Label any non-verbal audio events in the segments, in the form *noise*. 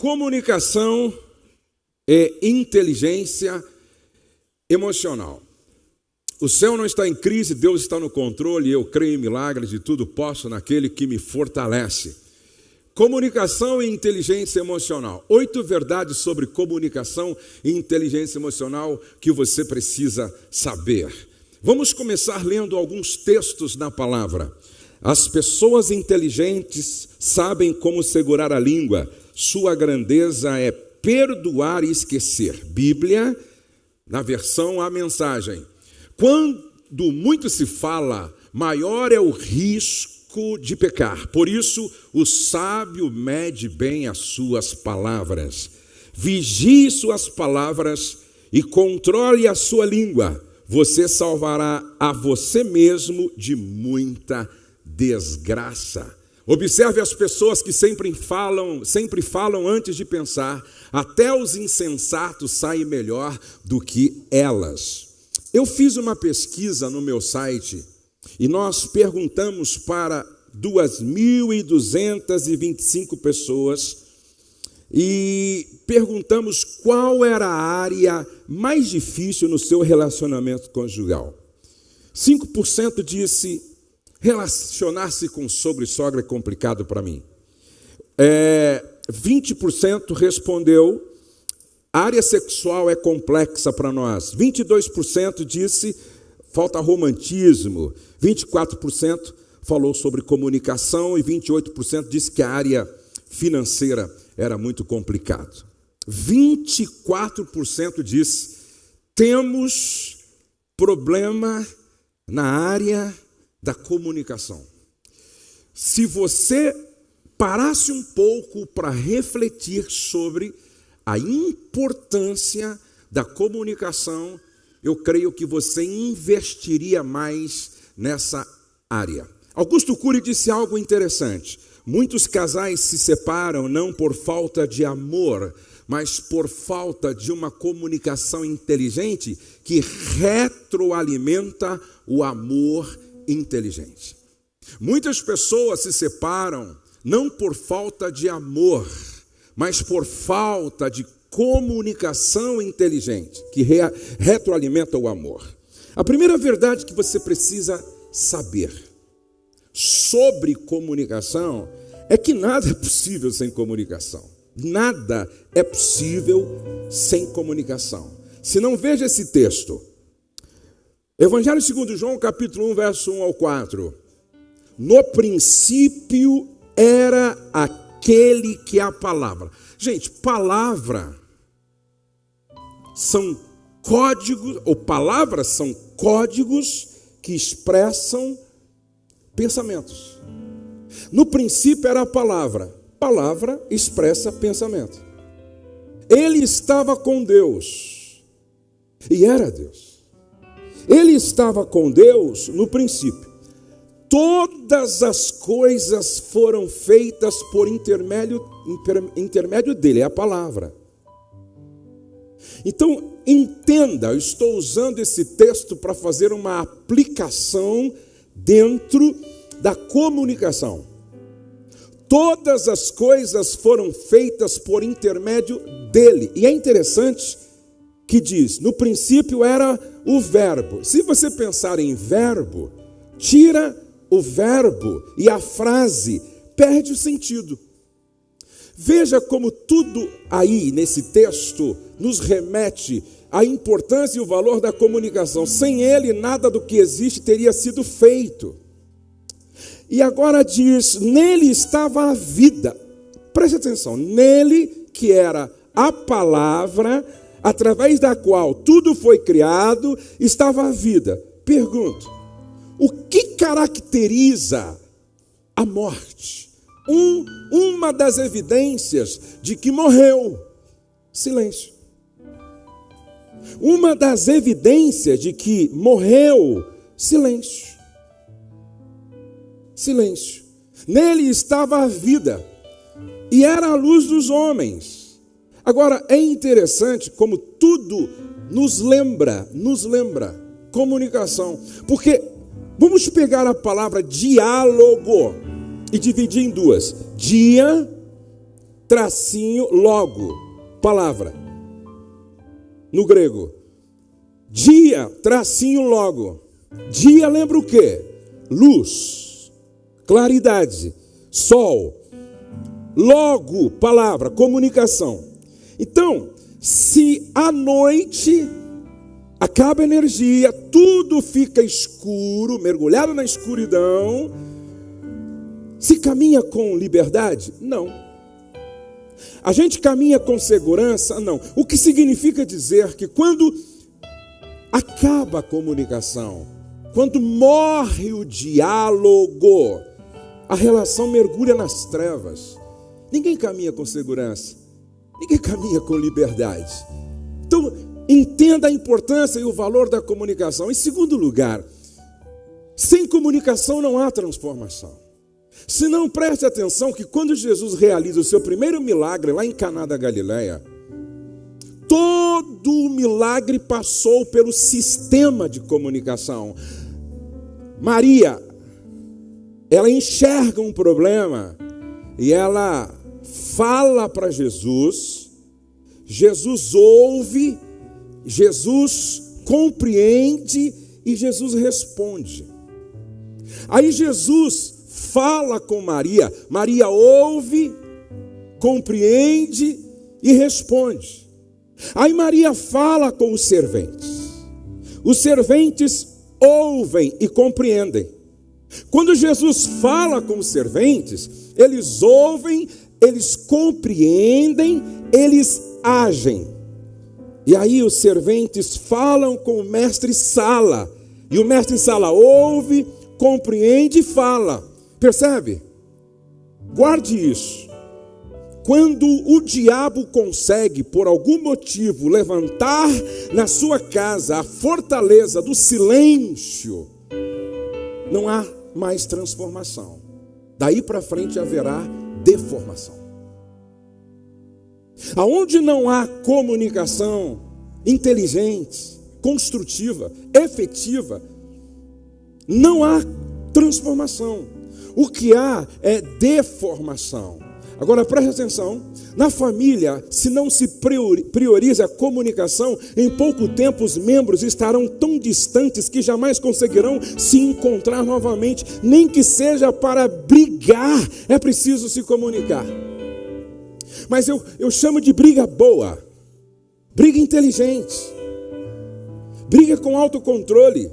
Comunicação e inteligência emocional. O céu não está em crise, Deus está no controle, eu creio em milagres e tudo posso naquele que me fortalece. Comunicação e inteligência emocional. Oito verdades sobre comunicação e inteligência emocional que você precisa saber. Vamos começar lendo alguns textos na palavra. As pessoas inteligentes sabem como segurar a língua, sua grandeza é perdoar e esquecer. Bíblia, na versão A Mensagem. Quando muito se fala, maior é o risco de pecar. Por isso, o sábio mede bem as suas palavras. Vigie suas palavras e controle a sua língua. Você salvará a você mesmo de muita desgraça. Observe as pessoas que sempre falam, sempre falam antes de pensar. Até os insensatos saem melhor do que elas. Eu fiz uma pesquisa no meu site e nós perguntamos para 2.225 pessoas e perguntamos qual era a área mais difícil no seu relacionamento conjugal. 5% disse relacionar-se com sogro e sogra é complicado para mim. É, 20% respondeu a área sexual é complexa para nós. 22% disse falta romantismo. 24% falou sobre comunicação e 28% disse que a área financeira era muito complicado. 24% disse temos problema na área da comunicação. Se você parasse um pouco para refletir sobre a importância da comunicação, eu creio que você investiria mais nessa área. Augusto Cury disse algo interessante. Muitos casais se separam não por falta de amor, mas por falta de uma comunicação inteligente que retroalimenta o amor inteligente. Muitas pessoas se separam não por falta de amor, mas por falta de comunicação inteligente, que re retroalimenta o amor. A primeira verdade que você precisa saber sobre comunicação é que nada é possível sem comunicação. Nada é possível sem comunicação. Se não veja esse texto, Evangelho segundo João, capítulo 1, verso 1 ao 4. No princípio era aquele que é a palavra. Gente, palavra são códigos, ou palavras são códigos que expressam pensamentos. No princípio era a palavra, palavra expressa pensamento. Ele estava com Deus e era Deus. Ele estava com Deus no princípio. Todas as coisas foram feitas por intermédio, intermédio dele, é a palavra. Então, entenda, eu estou usando esse texto para fazer uma aplicação dentro da comunicação. Todas as coisas foram feitas por intermédio dele. E é interessante que diz: no princípio era o Verbo. Se você pensar em verbo, tira o verbo e a frase perde o sentido. Veja como tudo aí nesse texto nos remete à importância e o valor da comunicação. Sem ele, nada do que existe teria sido feito. E agora diz: nele estava a vida. Preste atenção, nele que era a palavra, através da qual tudo foi criado, estava a vida. Pergunto: o que caracteriza a morte? Um, uma das evidências de que morreu, silêncio. Uma das evidências de que morreu, silêncio. Silêncio. Nele estava a vida e era a luz dos homens. Agora é interessante como tudo nos lembra, nos lembra comunicação, porque Vamos pegar a palavra diálogo e dividir em duas: dia tracinho, logo, palavra. No grego. Dia, tracinho, logo. Dia lembra o quê? Luz, claridade, sol. Logo, palavra, comunicação. Então, se à noite acaba a energia, tudo fica escuro, mergulhado na escuridão, se caminha com liberdade? Não. A gente caminha com segurança? Não. O que significa dizer que quando acaba a comunicação, quando morre o diálogo, a relação mergulha nas trevas. Ninguém caminha com segurança, ninguém caminha com liberdade. Então, entenda a importância e o valor da comunicação. Em segundo lugar, sem comunicação não há transformação. Se não preste atenção que quando Jesus realiza o seu primeiro milagre lá em Caná da Galileia, todo o milagre passou pelo sistema de comunicação. Maria, ela enxerga um problema e ela fala para Jesus, Jesus ouve, Jesus compreende e Jesus responde. Aí Jesus fala com Maria, Maria ouve, compreende e responde. Aí Maria fala com os serventes. Os serventes ouvem e compreendem. Quando Jesus fala com os serventes, eles ouvem, eles compreendem, eles agem. E aí os serventes falam com o mestre Sala, e o mestre Sala ouve, compreende e fala. Percebe? Guarde isso. Quando o diabo consegue, por algum motivo, levantar na sua casa a fortaleza do silêncio, não há mais transformação. Daí para frente haverá deformação. Aonde não há comunicação inteligente, construtiva, efetiva, não há transformação. O que há é deformação. Agora preste atenção: na família, se não se prioriza a comunicação, em pouco tempo os membros estarão tão distantes que jamais conseguirão se encontrar novamente, nem que seja para brigar, é preciso se comunicar. Mas eu, eu chamo de briga boa, briga inteligente, briga com autocontrole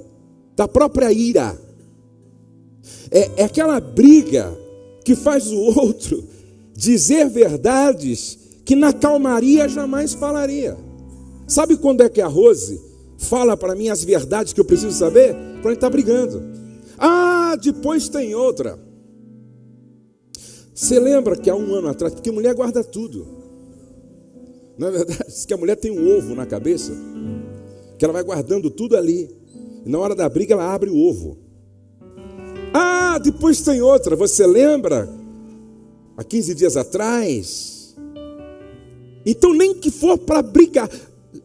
da própria ira. É, é aquela briga que faz o outro dizer verdades que na calmaria jamais falaria. Sabe quando é que a Rose fala para mim as verdades que eu preciso saber? Quando ele está brigando. Ah, depois tem outra. Você lembra que há um ano atrás, porque mulher guarda tudo. Não é verdade? Diz que a mulher tem um ovo na cabeça, que ela vai guardando tudo ali. E na hora da briga ela abre o ovo. Ah, depois tem outra, você lembra? Há 15 dias atrás. Então, nem que for para brigar.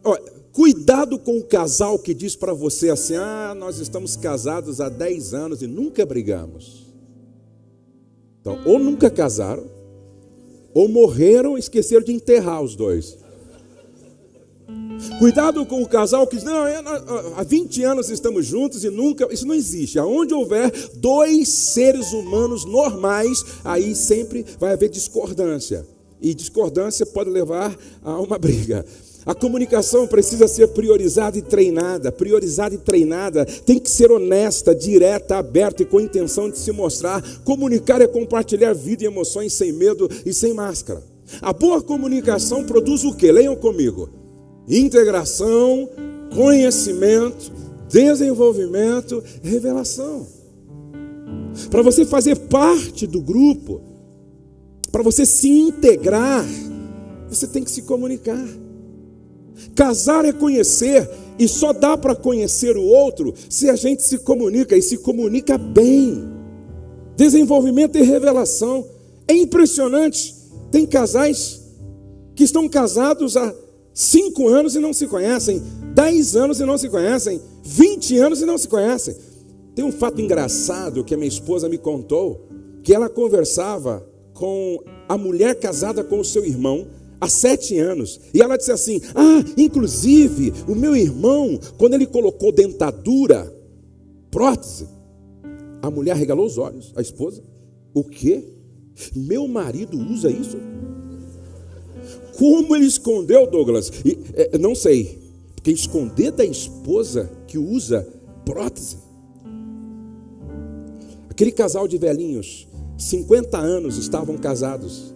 Olha, cuidado com o casal que diz para você assim: ah, nós estamos casados há 10 anos e nunca brigamos. Então, ou nunca casaram, ou morreram e esqueceram de enterrar os dois. Cuidado com o casal que diz, não, é, há 20 anos estamos juntos e nunca, isso não existe. Aonde houver dois seres humanos normais, aí sempre vai haver discordância. E discordância pode levar a uma briga. A comunicação precisa ser priorizada e treinada, priorizada e treinada, tem que ser honesta, direta, aberta e com intenção de se mostrar. Comunicar é compartilhar vida e emoções sem medo e sem máscara. A boa comunicação produz o que? Leiam comigo integração, conhecimento, desenvolvimento, revelação. Para você fazer parte do grupo, para você se integrar, você tem que se comunicar. Casar é conhecer, e só dá para conhecer o outro se a gente se comunica e se comunica bem. Desenvolvimento e revelação. É impressionante. Tem casais que estão casados há Cinco anos e não se conhecem, dez anos e não se conhecem, vinte anos e não se conhecem. Tem um fato engraçado que a minha esposa me contou, que ela conversava com a mulher casada com o seu irmão há sete anos. E ela disse assim: Ah, inclusive, o meu irmão, quando ele colocou dentadura, prótese, a mulher regalou os olhos, a esposa. O quê? Meu marido usa isso? Como ele escondeu, Douglas? E, é, não sei. Porque esconder da esposa que usa prótese. Aquele casal de velhinhos, 50 anos estavam casados.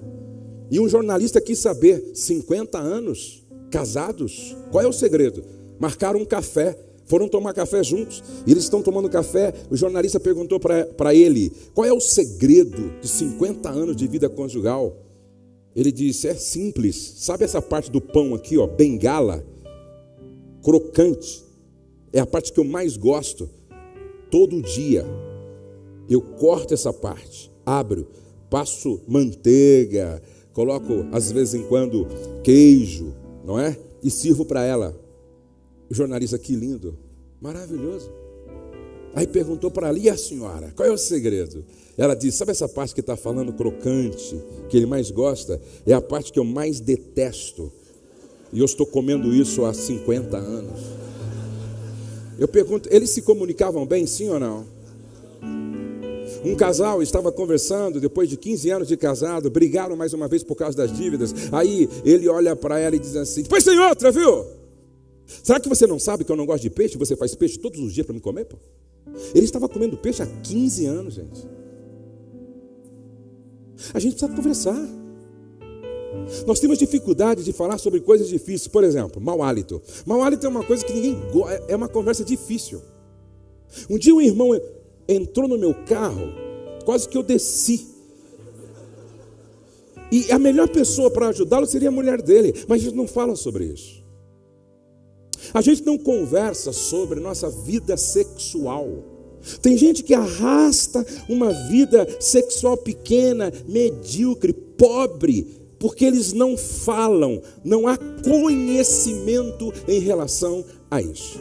E um jornalista quis saber: 50 anos casados? Qual é o segredo? Marcaram um café, foram tomar café juntos. E eles estão tomando café. O jornalista perguntou para ele: qual é o segredo de 50 anos de vida conjugal? Ele disse: é simples. Sabe essa parte do pão aqui, ó, bengala, crocante? É a parte que eu mais gosto. Todo dia eu corto essa parte, abro, passo manteiga, coloco às vezes em quando queijo, não é? E sirvo para ela. O jornalista, que lindo, maravilhoso. Aí perguntou para ali a senhora, qual é o segredo? Ela disse: Sabe essa parte que está falando crocante, que ele mais gosta? É a parte que eu mais detesto. E eu estou comendo isso há 50 anos. Eu pergunto: eles se comunicavam bem, sim ou não? Um casal estava conversando, depois de 15 anos de casado, brigaram mais uma vez por causa das dívidas. Aí ele olha para ela e diz assim: Depois tem outra, viu? Será que você não sabe que eu não gosto de peixe? Você faz peixe todos os dias para me comer? Pô? Ele estava comendo peixe há 15 anos, gente. A gente precisa conversar. Nós temos dificuldade de falar sobre coisas difíceis. Por exemplo, mau hálito. Mau hálito é uma coisa que ninguém gosta, é uma conversa difícil. Um dia um irmão entrou no meu carro, quase que eu desci. E a melhor pessoa para ajudá-lo seria a mulher dele, mas a gente não fala sobre isso. A gente não conversa sobre nossa vida sexual. Tem gente que arrasta uma vida sexual pequena, medíocre, pobre, porque eles não falam, não há conhecimento em relação a isso.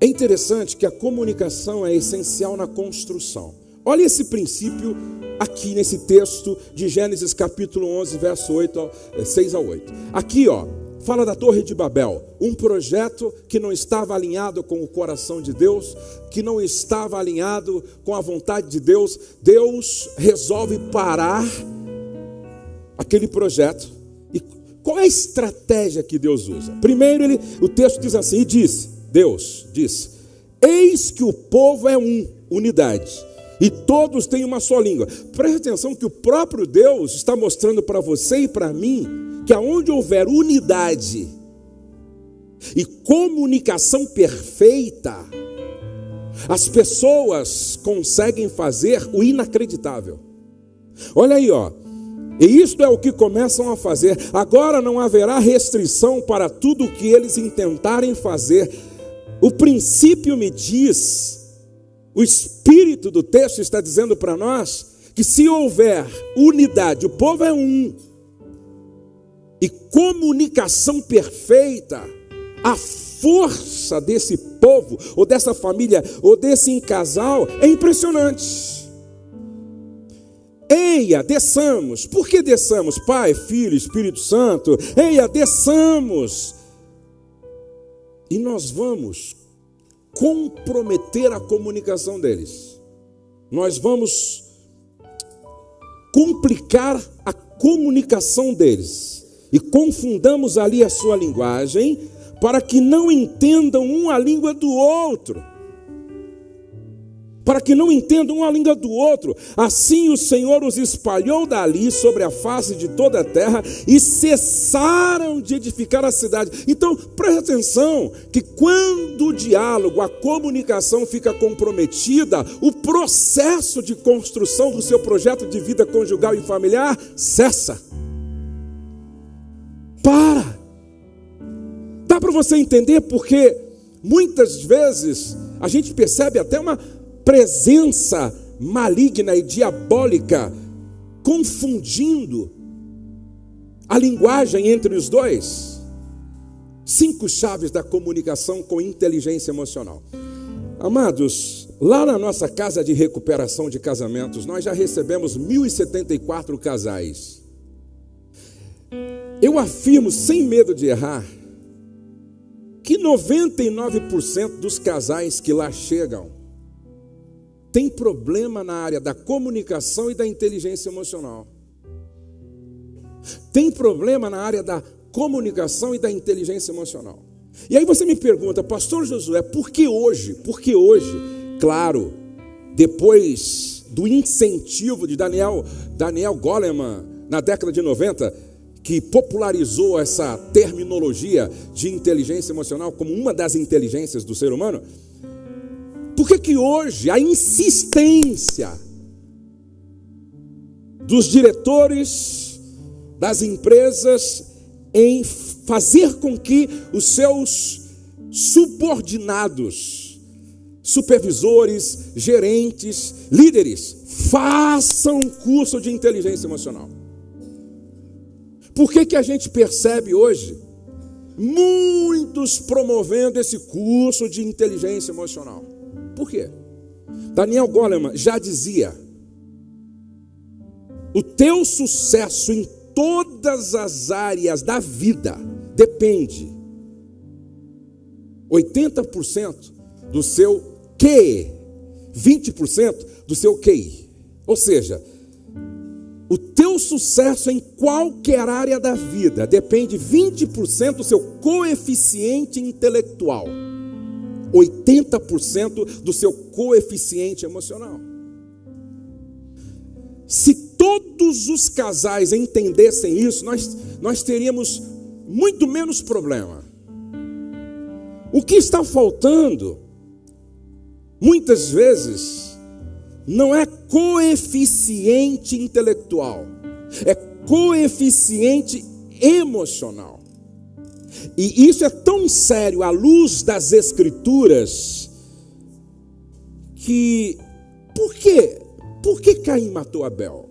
É interessante que a comunicação é essencial na construção. Olha esse princípio aqui nesse texto de Gênesis capítulo 11, verso 8, 6 a 8. Aqui, ó, fala da Torre de Babel, um projeto que não estava alinhado com o coração de Deus, que não estava alinhado com a vontade de Deus. Deus resolve parar aquele projeto. E qual é a estratégia que Deus usa? Primeiro, ele, o texto diz assim: e disse, Deus disse: Eis que o povo é um, unidade, e todos têm uma só língua. Preste atenção que o próprio Deus está mostrando para você e para mim que aonde houver unidade e comunicação perfeita, as pessoas conseguem fazer o inacreditável. Olha aí, ó. E isto é o que começam a fazer. Agora não haverá restrição para tudo o que eles intentarem fazer. O princípio me diz, o espírito do texto está dizendo para nós que se houver unidade, o povo é um, e comunicação perfeita, a força desse povo, ou dessa família, ou desse casal é impressionante. Eia, desçamos. Por que desçamos? Pai, Filho, Espírito Santo. Eia, desçamos. E nós vamos comprometer a comunicação deles. Nós vamos complicar a comunicação deles e confundamos ali a sua linguagem, para que não entendam um a língua do outro. Para que não entendam uma língua do outro. Assim o Senhor os espalhou dali sobre a face de toda a terra e cessaram de edificar a cidade. Então, preste atenção: que quando o diálogo, a comunicação fica comprometida, o processo de construção do seu projeto de vida conjugal e familiar cessa. Para. Dá para você entender porque muitas vezes a gente percebe até uma presença maligna e diabólica confundindo a linguagem entre os dois. Cinco chaves da comunicação com inteligência emocional. Amados, Lá na nossa casa de recuperação de casamentos, nós já recebemos 1.074 casais. Eu afirmo, sem medo de errar, que 99% dos casais que lá chegam tem problema na área da comunicação e da inteligência emocional. Tem problema na área da comunicação e da inteligência emocional. E aí você me pergunta, Pastor Josué, por que hoje? Por que hoje? Claro, depois do incentivo de Daniel, Daniel Goleman, na década de 90, que popularizou essa terminologia de inteligência emocional como uma das inteligências do ser humano, por que que hoje a insistência dos diretores das empresas em fazer com que os seus subordinados, supervisores, gerentes, líderes, façam um curso de inteligência emocional. Por que, que a gente percebe hoje muitos promovendo esse curso de inteligência emocional? Por quê? Daniel Goleman já dizia: o teu sucesso em todas as áreas da vida depende 80% do seu que, 20% do seu QI. Ou seja, o teu sucesso em qualquer área da vida depende 20% do seu coeficiente intelectual, 80% do seu coeficiente emocional. Se todos os casais entendessem isso, nós, nós teríamos muito menos problema. O que está faltando, muitas vezes, não é coeficiente intelectual, é coeficiente emocional. E isso é tão sério à luz das Escrituras que por quê? Por que Caim matou Abel?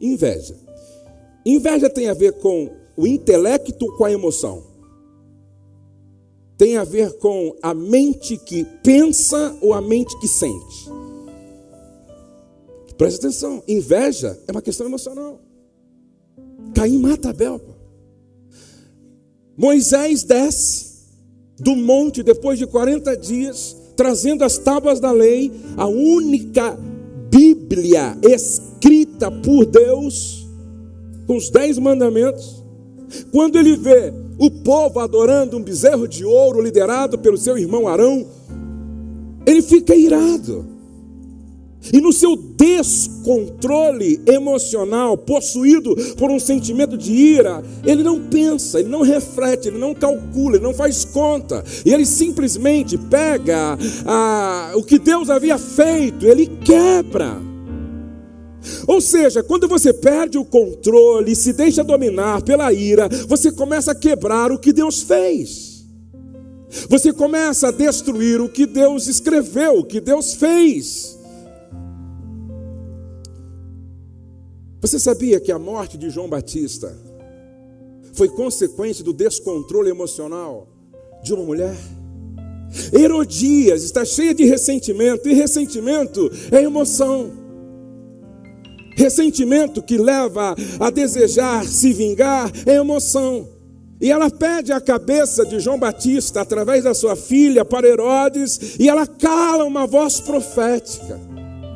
Inveja. Inveja tem a ver com o intelecto com a emoção. Tem a ver com a mente que pensa ou a mente que sente. Presta atenção, inveja é uma questão emocional. Caim mata Abel. Moisés desce do monte depois de 40 dias, trazendo as tábuas da lei, a única Bíblia escrita por Deus, com os dez mandamentos. Quando ele vê o povo adorando um bezerro de ouro liderado pelo seu irmão Arão, ele fica irado. E no seu descontrole emocional, possuído por um sentimento de ira, ele não pensa, ele não reflete, ele não calcula, ele não faz conta, e ele simplesmente pega ah, o que Deus havia feito, ele quebra. Ou seja, quando você perde o controle, se deixa dominar pela ira, você começa a quebrar o que Deus fez. Você começa a destruir o que Deus escreveu, o que Deus fez. Você sabia que a morte de João Batista foi consequência do descontrole emocional de uma mulher? Herodias está cheia de ressentimento, e ressentimento é emoção. Ressentimento que leva a desejar se vingar é emoção. E ela pede a cabeça de João Batista através da sua filha para Herodes, e ela cala uma voz profética.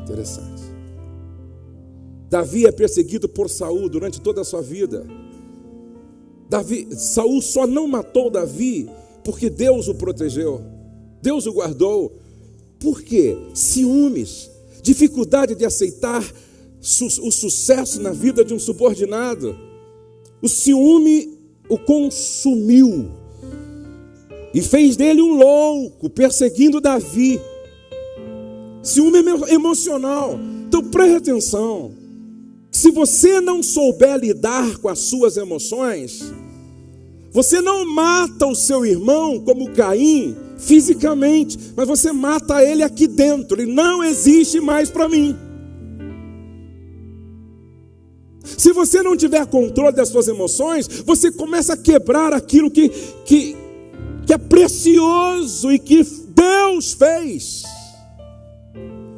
Interessante. Davi é perseguido por Saul durante toda a sua vida. Davi, Saul só não matou Davi porque Deus o protegeu. Deus o guardou. Por quê? Ciúmes, dificuldade de aceitar o sucesso na vida de um subordinado. O ciúme o consumiu e fez dele um louco, perseguindo Davi. Ciúme emocional. Então preste atenção. Se você não souber lidar com as suas emoções, você não mata o seu irmão como Caim fisicamente, mas você mata ele aqui dentro. Ele não existe mais para mim. Se você não tiver controle das suas emoções, você começa a quebrar aquilo que, que, que é precioso e que Deus fez.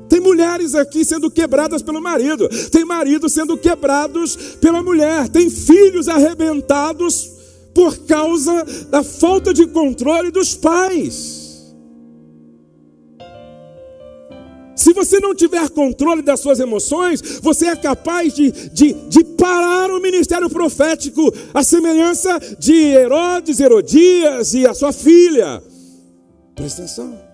Tem mulheres aqui sendo quebradas pelo marido, tem maridos sendo quebrados pela mulher, tem filhos arrebentados por causa da falta de controle dos pais. Se você não tiver controle das suas emoções, você é capaz de, de, de parar o ministério profético, a semelhança de Herodes, Herodias e a sua filha. Presta atenção.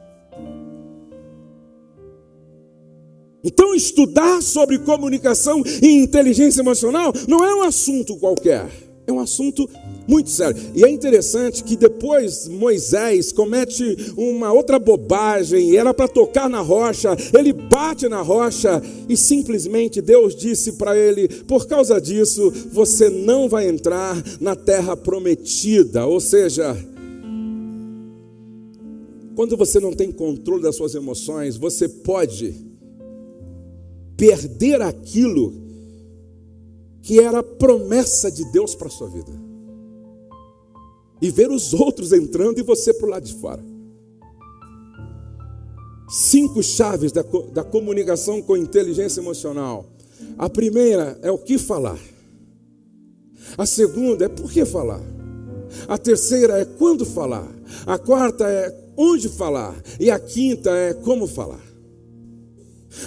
Então, estudar sobre comunicação e inteligência emocional não é um assunto qualquer, é um assunto muito sério. E é interessante que depois Moisés comete uma outra bobagem, era para tocar na rocha, ele bate na rocha e simplesmente Deus disse para ele: por causa disso você não vai entrar na terra prometida. Ou seja, quando você não tem controle das suas emoções, você pode perder aquilo que era a promessa de Deus para a sua vida e ver os outros entrando e você para o lado de fora. Cinco chaves da, da comunicação com inteligência emocional. A primeira é o que falar. A segunda é por que falar. A terceira é quando falar. A quarta é onde falar. E a quinta é como falar.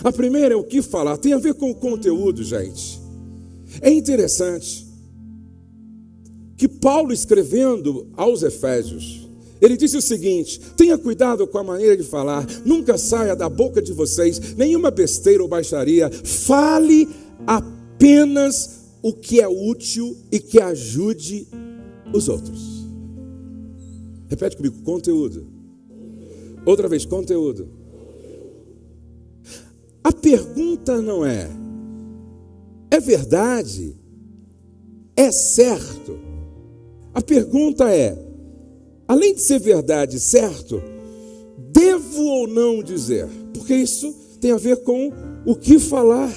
A primeira é o que falar. Tem a ver com o conteúdo, gente. É interessante que Paulo, escrevendo aos Efésios, ele disse o seguinte: tenha cuidado com a maneira de falar, nunca saia da boca de vocês nenhuma besteira ou baixaria, fale apenas o que é útil e que ajude os outros. Repete comigo: conteúdo. Outra vez, conteúdo. A pergunta não é: é verdade? É certo? A pergunta é: além de ser verdade, certo, devo ou não dizer? Porque isso tem a ver com o que falar.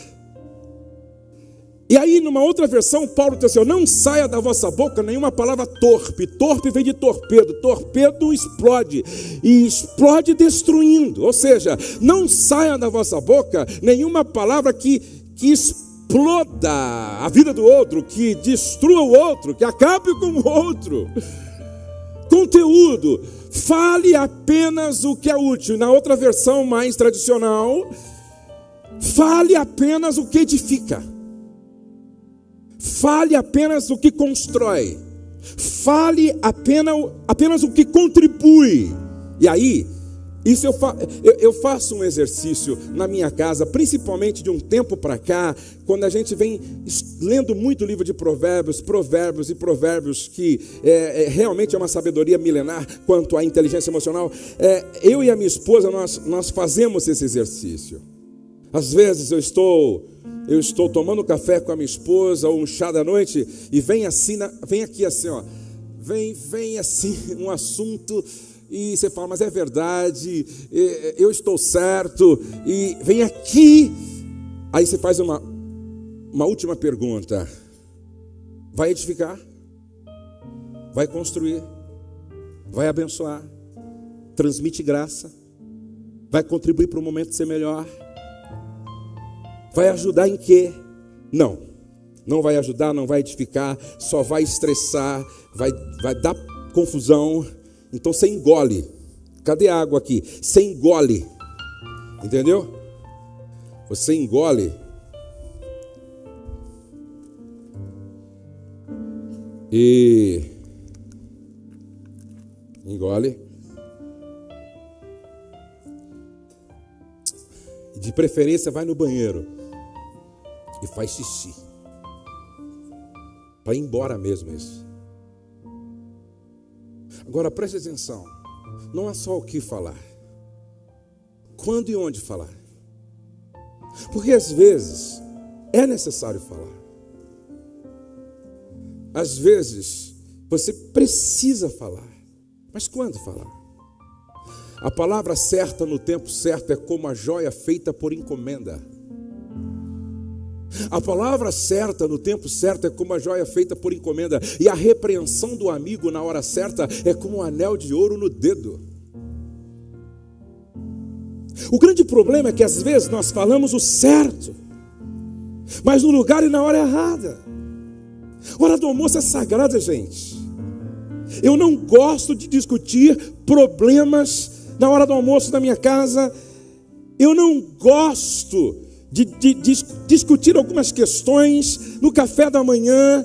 E aí, numa outra versão, Paulo diz assim: não saia da vossa boca nenhuma palavra torpe. Torpe vem de torpedo. Torpedo explode. E explode destruindo. Ou seja, não saia da vossa boca nenhuma palavra que, que exploda a vida do outro, que destrua o outro, que acabe com o outro. Conteúdo, fale apenas o que é útil. Na outra versão mais tradicional, fale apenas o que edifica. Fale apenas o que constrói. Fale apenas, apenas o que contribui. E aí, isso eu, fa eu, eu, faço um exercício na minha casa, principalmente de um tempo para cá, quando a gente vem lendo muito livro de provérbios, provérbios e provérbios, que é, é, realmente é uma sabedoria milenar quanto à inteligência emocional. É, eu e a minha esposa, nós, nós fazemos esse exercício. Às vezes eu estou eu estou tomando café com a minha esposa ou um chá da noite e vem assim, vem aqui assim, ó, vem, vem assim *laughs* um assunto e você fala, mas é verdade, eu estou certo, e vem aqui. Aí você faz uma, uma última pergunta: vai edificar? Vai construir? Vai abençoar? Transmite graça? Vai contribuir para o momento ser melhor? Vai ajudar em quê? Não, não vai ajudar, não vai edificar, só vai estressar, vai, vai dar confusão então você engole. Cadê a água aqui? Você engole. Entendeu? Você engole. E engole. De preferência vai no banheiro e faz xixi. Para ir embora mesmo isso. Agora preste atenção: não é só o que falar, quando e onde falar. Porque às vezes é necessário falar. Às vezes você precisa falar, mas quando falar? A palavra certa no tempo certo é como a joia feita por encomenda. A palavra certa no tempo certo é como a joia feita por encomenda, e a repreensão do amigo na hora certa é como um anel de ouro no dedo. O grande problema é que às vezes nós falamos o certo, mas no lugar e na hora errada. Hora do almoço é sagrada, gente. Eu não gosto de discutir problemas na hora do almoço na minha casa. Eu não gosto de, de, de discutir algumas questões no café da manhã.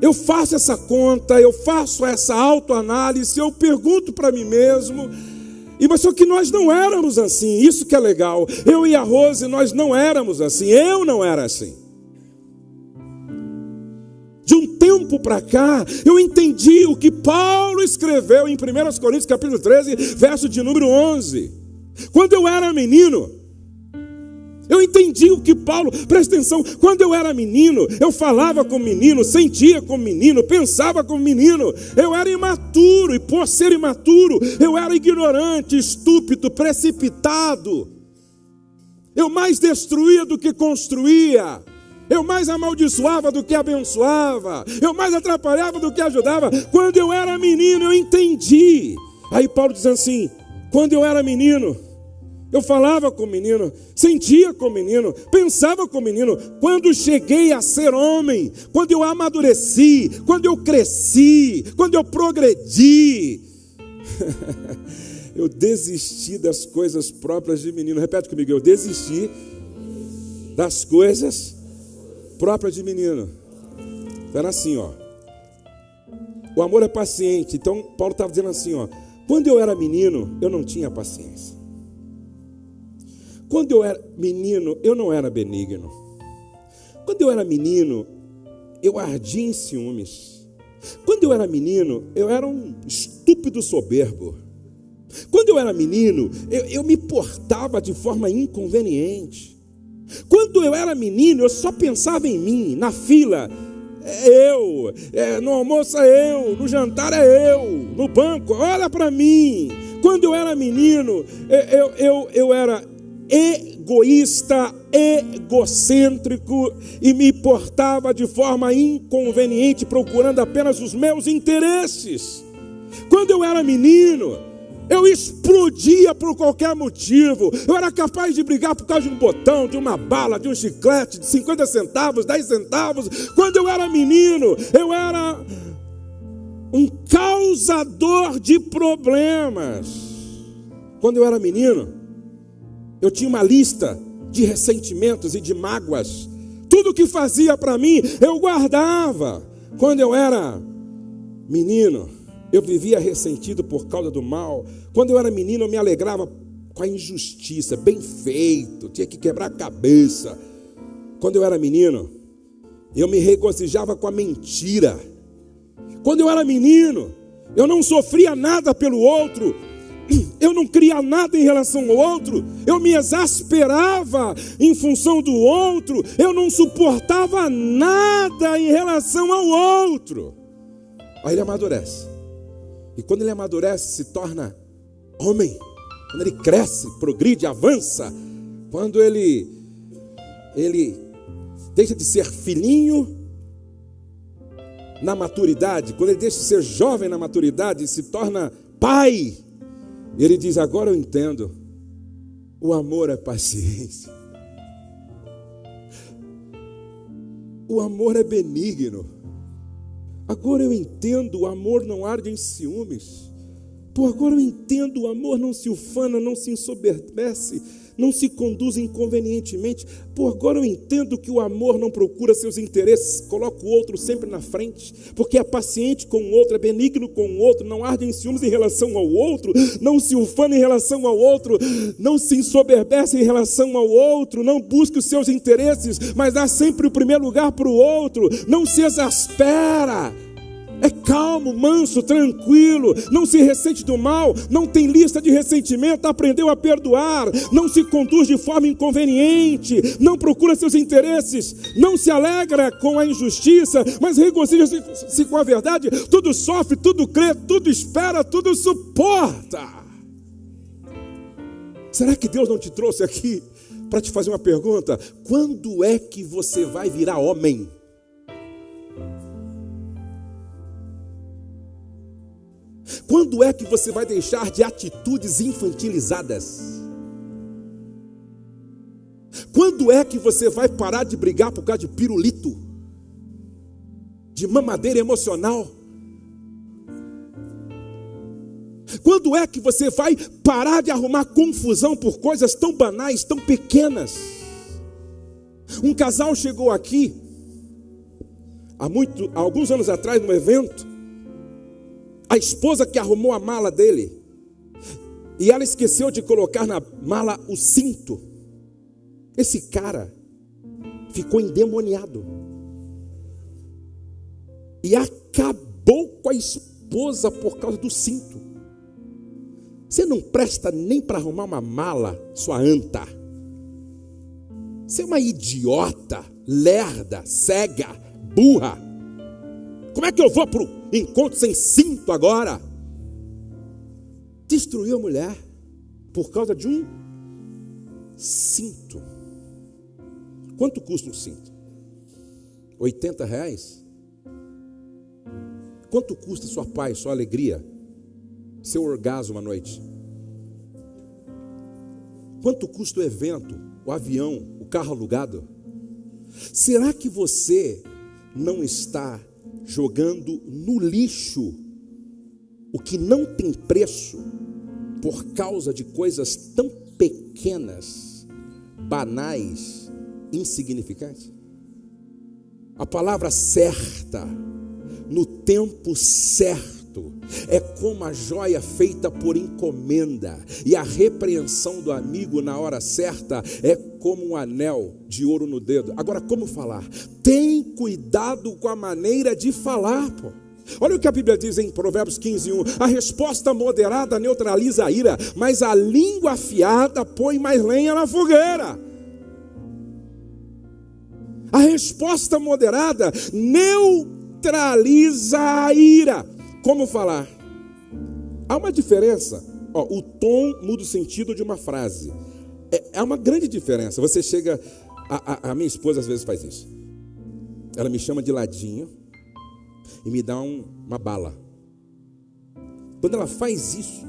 Eu faço essa conta, eu faço essa autoanálise, eu pergunto para mim mesmo. E mas só que nós não éramos assim, isso que é legal. Eu e a Rose, nós não éramos assim. Eu não era assim. De um tempo para cá, eu entendi o que Paulo escreveu em 1 Coríntios capítulo 13, verso de número 11. Quando eu era menino, eu entendi o que Paulo, presta atenção, quando eu era menino, eu falava como menino, sentia como menino, pensava como menino, eu era imaturo, e por ser imaturo, eu era ignorante, estúpido, precipitado, eu mais destruía do que construía, eu mais amaldiçoava do que abençoava, eu mais atrapalhava do que ajudava. Quando eu era menino, eu entendi. Aí Paulo diz assim: quando eu era menino, eu falava com o menino, sentia com o menino, pensava com o menino. Quando cheguei a ser homem, quando eu amadureci, quando eu cresci, quando eu progredi, *laughs* eu desisti das coisas próprias de menino. Repete comigo, eu desisti das coisas própria de menino. Era assim, ó. O amor é paciente. Então, Paulo estava dizendo assim, ó. Quando eu era menino, eu não tinha paciência. Quando eu era menino, eu não era benigno. Quando eu era menino, eu ardia em ciúmes. Quando eu era menino, eu era um estúpido soberbo. Quando eu era menino, eu, eu me portava de forma inconveniente. Quando eu era menino, eu só pensava em mim, na fila. É eu, é, no almoço é eu, no jantar é eu, no banco, olha para mim. Quando eu era menino, eu, eu, eu era egoísta, egocêntrico e me portava de forma inconveniente, procurando apenas os meus interesses. Quando eu era menino, eu explodia por qualquer motivo. Eu era capaz de brigar por causa de um botão, de uma bala, de um chiclete, de 50 centavos, 10 centavos. Quando eu era menino, eu era um causador de problemas. Quando eu era menino, eu tinha uma lista de ressentimentos e de mágoas. Tudo que fazia para mim, eu guardava. Quando eu era menino, eu vivia ressentido por causa do mal. Quando eu era menino, eu me alegrava com a injustiça, bem feito, tinha que quebrar a cabeça. Quando eu era menino, eu me regozijava com a mentira. Quando eu era menino, eu não sofria nada pelo outro, eu não cria nada em relação ao outro, eu me exasperava em função do outro, eu não suportava nada em relação ao outro. Aí ele amadurece. E quando ele amadurece, se torna homem. Quando ele cresce, progride, avança. Quando ele ele deixa de ser filhinho na maturidade, quando ele deixa de ser jovem na maturidade se torna pai, ele diz: Agora eu entendo. O amor é paciência. O amor é benigno. Agora eu entendo, o amor não arde em ciúmes. Por agora eu entendo, o amor não se ufana, não se ensoberbece, não se conduz inconvenientemente. Por agora eu entendo que o amor não procura seus interesses, coloca o outro sempre na frente, porque é paciente com o outro, é benigno com o outro, não arde em ciúmes em relação ao outro, não se ufana em relação ao outro, não se ensoberbece em relação ao outro, não busca os seus interesses, mas dá sempre o primeiro lugar para o outro, não se exaspera é calmo, manso, tranquilo, não se ressente do mal, não tem lista de ressentimento, aprendeu a perdoar, não se conduz de forma inconveniente, não procura seus interesses, não se alegra com a injustiça, mas regozija-se com a verdade, tudo sofre, tudo crê, tudo espera, tudo suporta. Será que Deus não te trouxe aqui para te fazer uma pergunta? Quando é que você vai virar homem? Quando é que você vai deixar de atitudes infantilizadas? Quando é que você vai parar de brigar por causa de pirulito? De mamadeira emocional? Quando é que você vai parar de arrumar confusão por coisas tão banais, tão pequenas? Um casal chegou aqui há, muito, há alguns anos atrás num evento. A esposa que arrumou a mala dele e ela esqueceu de colocar na mala o cinto. Esse cara ficou endemoniado e acabou com a esposa por causa do cinto. Você não presta nem para arrumar uma mala, sua anta. Você é uma idiota, lerda, cega, burra. Como é que eu vou para o encontro sem cinto agora? Destruiu a mulher por causa de um cinto. Quanto custa um cinto? 80 reais? Quanto custa sua paz, sua alegria, seu orgasmo à noite? Quanto custa o evento, o avião, o carro alugado? Será que você não está jogando no lixo o que não tem preço por causa de coisas tão pequenas, banais, insignificantes? A palavra certa, no tempo certo, é como a joia feita por encomenda, e a repreensão do amigo na hora certa é como um anel de ouro no dedo. Agora, como falar? Tem cuidado com a maneira de falar, pô. Olha o que a Bíblia diz em Provérbios 15, 1. A resposta moderada neutraliza a ira, mas a língua afiada põe mais lenha na fogueira. A resposta moderada neutraliza a ira. Como falar? Há uma diferença. Ó, o tom muda o sentido de uma frase. É, é uma grande diferença. Você chega. A, a, a, minha esposa às vezes faz isso. Ela me chama de ladinho e me dá um, uma bala. Quando ela faz isso,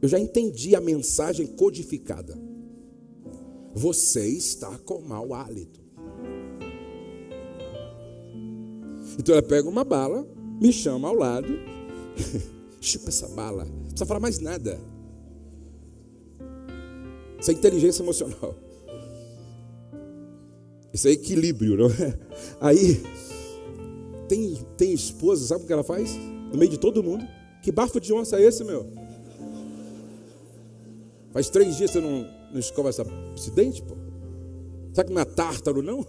eu já entendi a mensagem codificada. Você está com mau hálito. Então ela pega uma bala me chama ao lado, *laughs* chupa essa bala, não precisa falar mais nada. Isso é inteligência emocional. Isso é equilíbrio, não é? Aí, tem, tem esposa, sabe o que ela faz? No meio de todo mundo. Que bafo de onça é esse, meu? Faz três dias que você não, não escova essa, esse dente, pô. Sabe que não é tártaro, não?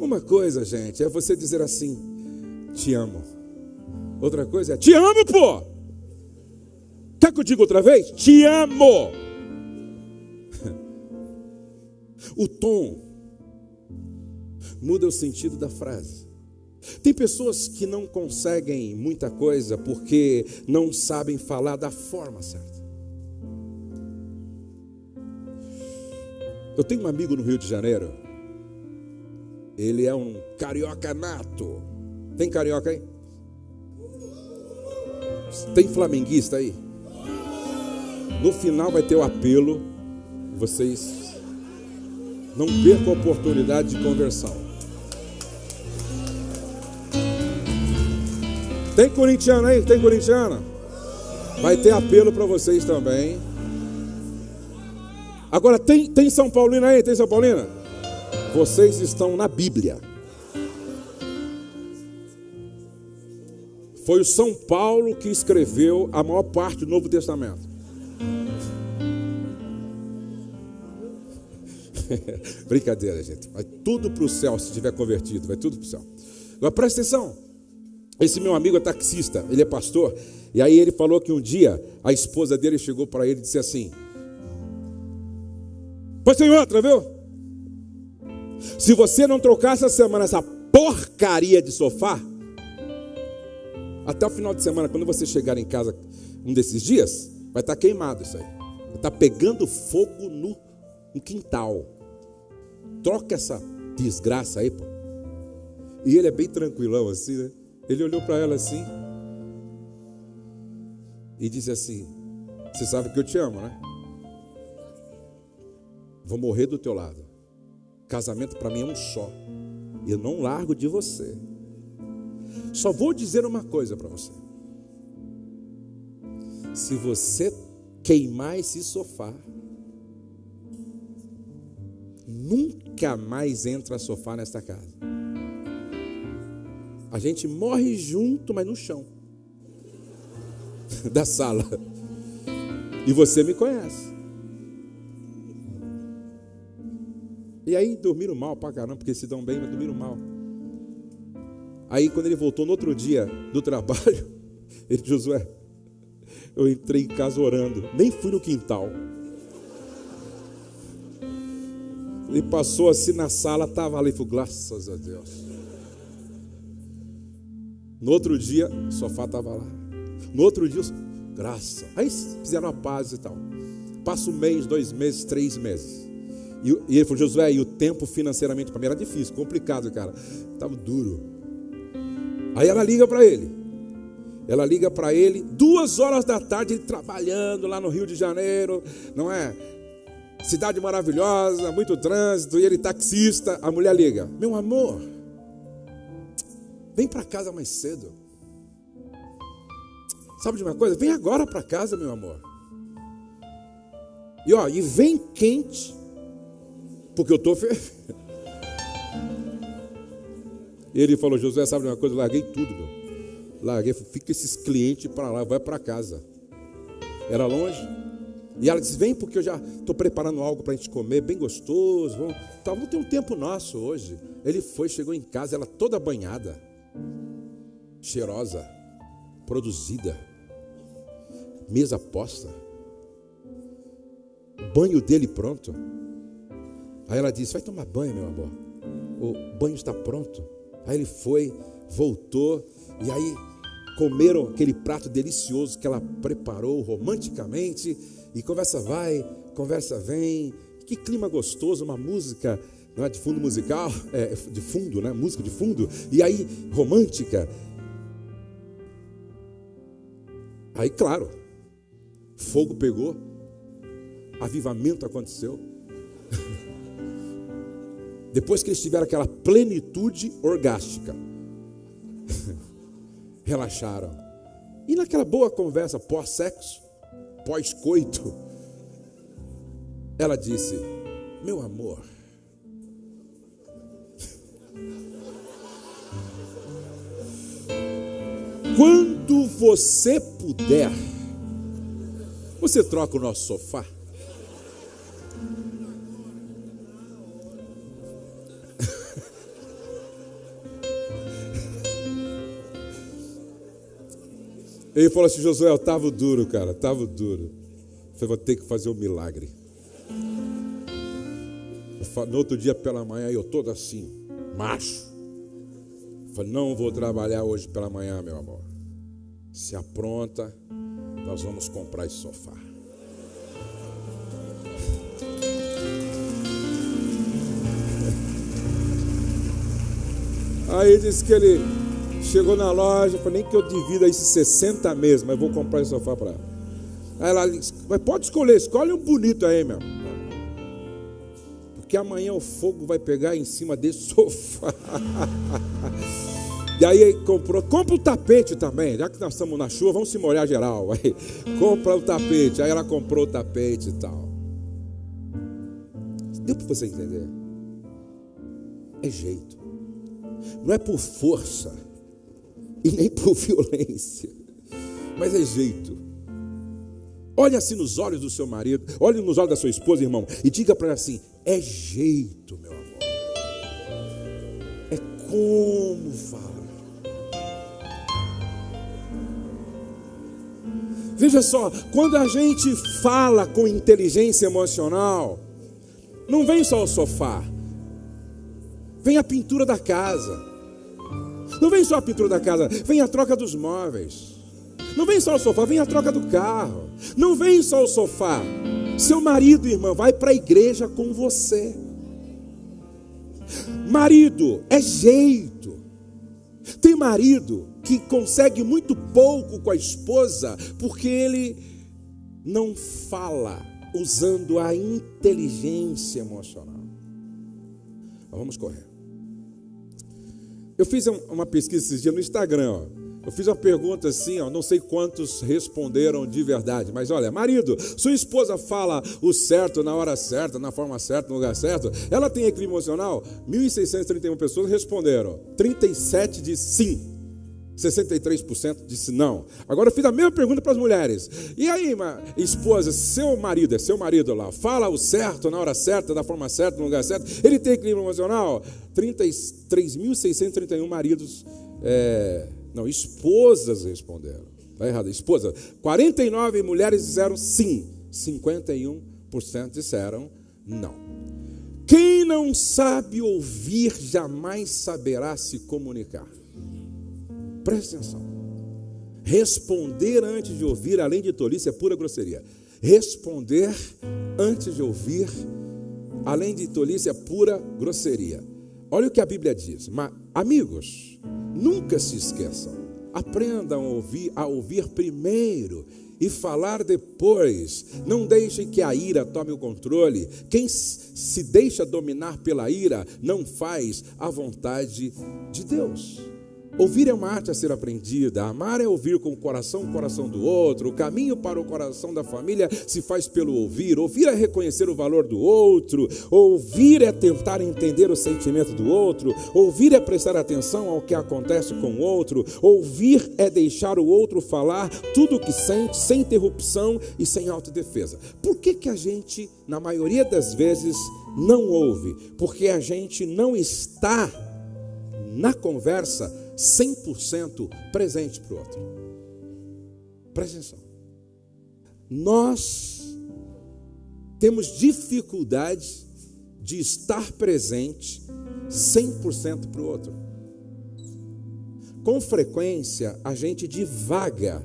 Uma coisa, gente, é você dizer assim: te amo. Outra coisa é: te amo, pô. Quer que eu diga outra vez? Te amo. *laughs* O tom muda o sentido da frase. Tem pessoas que não conseguem muita coisa porque não sabem falar da forma certa. Eu tenho um amigo no Rio de Janeiro ele é um carioca nato. Tem carioca aí? Tem flamenguista aí? No final vai ter o apelo. Vocês não percam a oportunidade de conversão. Tem corintiano aí? Tem corintiana? Vai ter apelo para vocês também. Agora tem, tem São Paulino aí? Tem São Paulina? Vocês estão na Bíblia. Foi o São Paulo que escreveu a maior parte do Novo Testamento. *laughs* Brincadeira, gente. Vai tudo para o céu se tiver convertido. Vai tudo para o céu. Agora presta atenção. Esse meu amigo é taxista, ele é pastor. E aí ele falou que um dia a esposa dele chegou para ele e disse assim: Pois tem outra, viu? Se você não trocar essa semana essa porcaria de sofá, até o final de semana, quando você chegar em casa um desses dias, vai estar tá queimado isso aí. Vai estar tá pegando fogo no, no quintal. Troca essa desgraça aí, pô. E ele é bem tranquilão assim, né? Ele olhou para ela assim e disse assim: Você sabe que eu te amo, né? Vou morrer do teu lado. Casamento para mim é um só. Eu não largo de você. Só vou dizer uma coisa para você. Se você queimar esse sofá, nunca mais entra sofá nesta casa. A gente morre junto, mas no chão *laughs* da sala. E você me conhece. E aí dormiram mal pra caramba, porque se dão bem, mas dormiram mal. Aí quando ele voltou no outro dia do trabalho, *laughs* ele Josué, eu entrei em casa orando, nem fui no quintal. Ele passou assim na sala, estava ali, falou, graças a Deus. No outro dia, o sofá estava lá. No outro dia, graça. Aí fizeram a paz e tal. Passa um mês, dois meses, três meses. E, e ele falou, Josué, e o tempo financeiramente para mim era difícil, complicado, cara. Estava duro. Aí ela liga para ele. Ela liga para ele, duas horas da tarde, ele trabalhando lá no Rio de Janeiro, não é? Cidade maravilhosa, muito trânsito, e ele taxista. A mulher liga: Meu amor, vem para casa mais cedo. Sabe de uma coisa? Vem agora para casa, meu amor. E ó, e vem quente, porque eu estou fervendo. *laughs* Ele falou: José, sabe de uma coisa? Eu larguei tudo, meu. Larguei, fica esses clientes para lá, vai para casa. Era longe. E ela disse: Vem, porque eu já estou preparando algo para a gente comer, bem gostoso. Vamos, vamos ter um tempo nosso hoje. Ele foi, chegou em casa, ela toda banhada, cheirosa, produzida, mesa posta, banho dele pronto. Aí ela disse: Vai tomar banho, meu amor. O banho está pronto. Aí ele foi, voltou, e aí comeram aquele prato delicioso que ela preparou romanticamente, e conversa vai, conversa vem, que clima gostoso, uma música não é, de fundo musical, é, de fundo, né? Música de fundo, e aí romântica. Aí, claro, fogo pegou, avivamento aconteceu. *laughs* Depois que eles tiveram aquela plenitude orgástica, *laughs* relaxaram. E naquela boa conversa pós-sexo, pós-coito, ela disse: Meu amor, *laughs* quando você puder, você troca o nosso sofá. Ele falou assim: Josué, eu estava duro, cara, estava duro. Eu falei, vou ter que fazer um milagre. No outro dia pela manhã, eu todo assim, macho. Eu falei, não vou trabalhar hoje pela manhã, meu amor. Se apronta, nós vamos comprar esse sofá. Aí disse que ele Chegou na loja, falei, nem que eu divida esses 60 meses, mas vou comprar esse sofá para ela. Aí ela disse, mas pode escolher, escolhe um bonito aí, meu. Porque amanhã o fogo vai pegar em cima desse *laughs* sofá. E aí comprou, compra o tapete também, já que nós estamos na chuva, vamos se molhar geral. Aí, *laughs* compra o tapete, aí ela comprou o tapete e tal. Deu para você entender? É jeito. Não é por força e nem por violência, mas é jeito. Olhe assim nos olhos do seu marido, olhe nos olhos da sua esposa, irmão, e diga para ela assim: é jeito, meu amor, é como fala. Veja só, quando a gente fala com inteligência emocional, não vem só o sofá, vem a pintura da casa não vem só a pintura da casa, vem a troca dos móveis. Não vem só o sofá, vem a troca do carro. Não vem só o sofá. Seu marido, irmã, vai para a igreja com você. Marido é jeito. Tem marido que consegue muito pouco com a esposa porque ele não fala usando a inteligência emocional. Mas vamos correr. Eu fiz uma pesquisa esses dias no Instagram, ó. Eu fiz uma pergunta assim, ó, não sei quantos responderam de verdade, mas olha, marido, sua esposa fala o certo na hora certa, na forma certa, no lugar certo, ela tem equilíbrio emocional? 1.631 pessoas responderam, 37 de sim. 63% disse não. Agora eu fiz a mesma pergunta para as mulheres. E aí, esposa, seu marido, é seu marido lá, fala o certo na hora certa, da forma certa, no lugar certo, ele tem equilíbrio emocional? 33.631 maridos é, não, esposas responderam. Está errado, esposa. 49 mulheres disseram sim. 51% disseram não. Quem não sabe ouvir jamais saberá se comunicar. Preste atenção. Responder antes de ouvir, além de tolice, é pura grosseria. Responder antes de ouvir, além de tolice, é pura grosseria. Olha o que a Bíblia diz. Mas, amigos, Nunca se esqueçam. Aprendam a ouvir, a ouvir primeiro e falar depois. Não deixem que a ira tome o controle. Quem se deixa dominar pela ira não faz a vontade de Deus. Ouvir é uma arte a ser aprendida. Amar é ouvir com o coração o coração do outro. O caminho para o coração da família se faz pelo ouvir. Ouvir é reconhecer o valor do outro. Ouvir é tentar entender o sentimento do outro. Ouvir é prestar atenção ao que acontece com o outro. Ouvir é deixar o outro falar tudo o que sente, sem interrupção e sem autodefesa. Por que, que a gente, na maioria das vezes, não ouve? Porque a gente não está na conversa 100% presente para o outro. Presta atenção. Nós temos dificuldade de estar presente 100% para o outro. Com frequência, a gente divaga.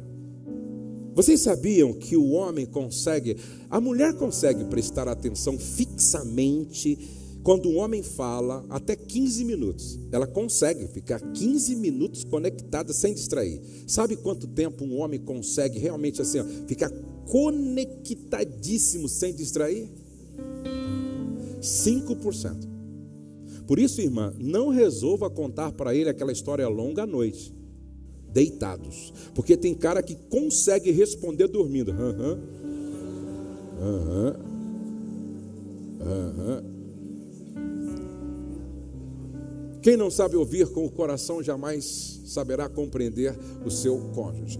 Vocês sabiam que o homem consegue, a mulher consegue prestar atenção fixamente quando um homem fala até 15 minutos, ela consegue ficar 15 minutos conectada sem distrair. Sabe quanto tempo um homem consegue realmente assim, ó, ficar conectadíssimo sem distrair? 5%. Por isso, irmã, não resolva contar para ele aquela história longa à noite, deitados. Porque tem cara que consegue responder dormindo. Aham. Aham. Aham. Quem não sabe ouvir com o coração jamais saberá compreender o seu cônjuge.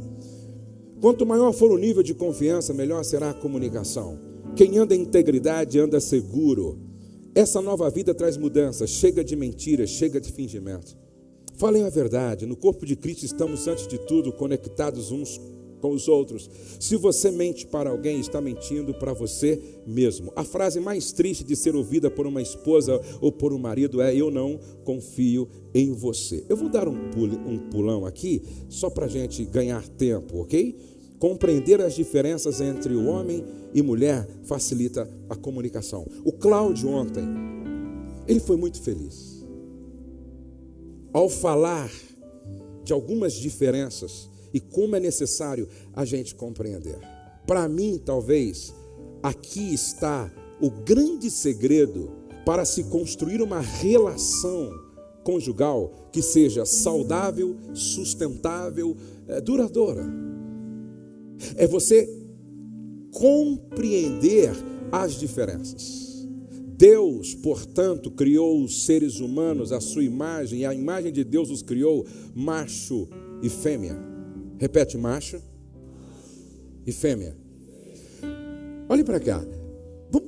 Quanto maior for o nível de confiança, melhor será a comunicação. Quem anda em integridade anda seguro. Essa nova vida traz mudança, chega de mentiras, chega de fingimento. Falem a verdade, no corpo de Cristo estamos, antes de tudo, conectados uns com os outros. Se você mente para alguém, está mentindo para você mesmo. A frase mais triste de ser ouvida por uma esposa ou por um marido é: Eu não confio em você. Eu vou dar um, um pulão aqui, só para a gente ganhar tempo, ok? Compreender as diferenças entre o homem e mulher facilita a comunicação. O Cláudio ontem, ele foi muito feliz. Ao falar de algumas diferenças e como é necessário a gente compreender. Para mim, talvez, aqui está o grande segredo para se construir uma relação conjugal que seja saudável, sustentável, é, duradoura. É você compreender as diferenças. Deus, portanto, criou os seres humanos à sua imagem, e a imagem de Deus os criou macho e fêmea. Repete, macho e fêmea. Olhe para cá.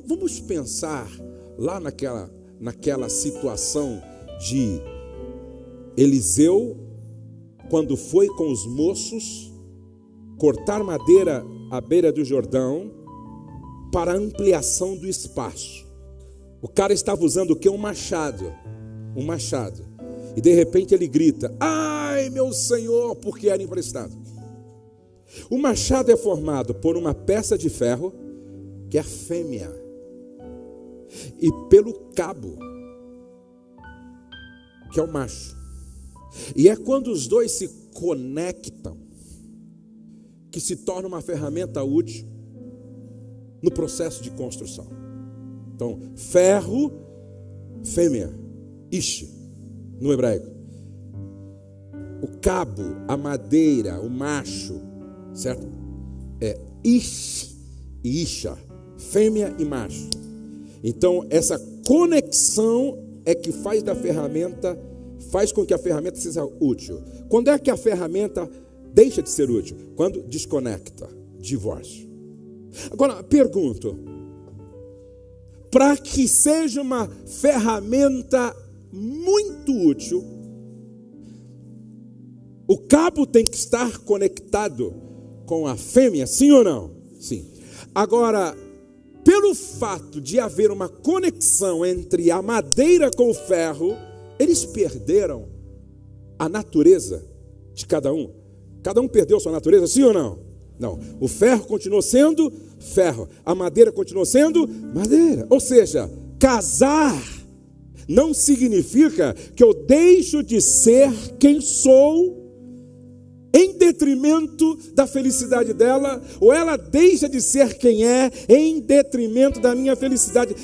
Vamos pensar lá naquela, naquela situação de Eliseu, quando foi com os moços cortar madeira à beira do Jordão para ampliação do espaço. O cara estava usando o que? Um machado. Um machado. E de repente ele grita: Ai, meu senhor, porque era emprestado. O machado é formado por uma peça de ferro, que é a fêmea, e pelo cabo, que é o macho. E é quando os dois se conectam que se torna uma ferramenta útil no processo de construção. Então, ferro, fêmea, ish, no hebraico. O cabo, a madeira, o macho, certo? É ish e isha, fêmea e macho. Então, essa conexão é que faz da ferramenta, faz com que a ferramenta seja útil. Quando é que a ferramenta deixa de ser útil? Quando desconecta, divórcio. Agora, pergunto: para que seja uma ferramenta muito útil, o cabo tem que estar conectado com a fêmea, sim ou não? Sim. Agora, pelo fato de haver uma conexão entre a madeira com o ferro, eles perderam a natureza de cada um. Cada um perdeu sua natureza, sim ou não? Não. O ferro continuou sendo ferro, a madeira continuou sendo madeira. Ou seja, casar não significa que eu deixo de ser quem sou em detrimento da felicidade dela, ou ela deixa de ser quem é em detrimento da minha felicidade.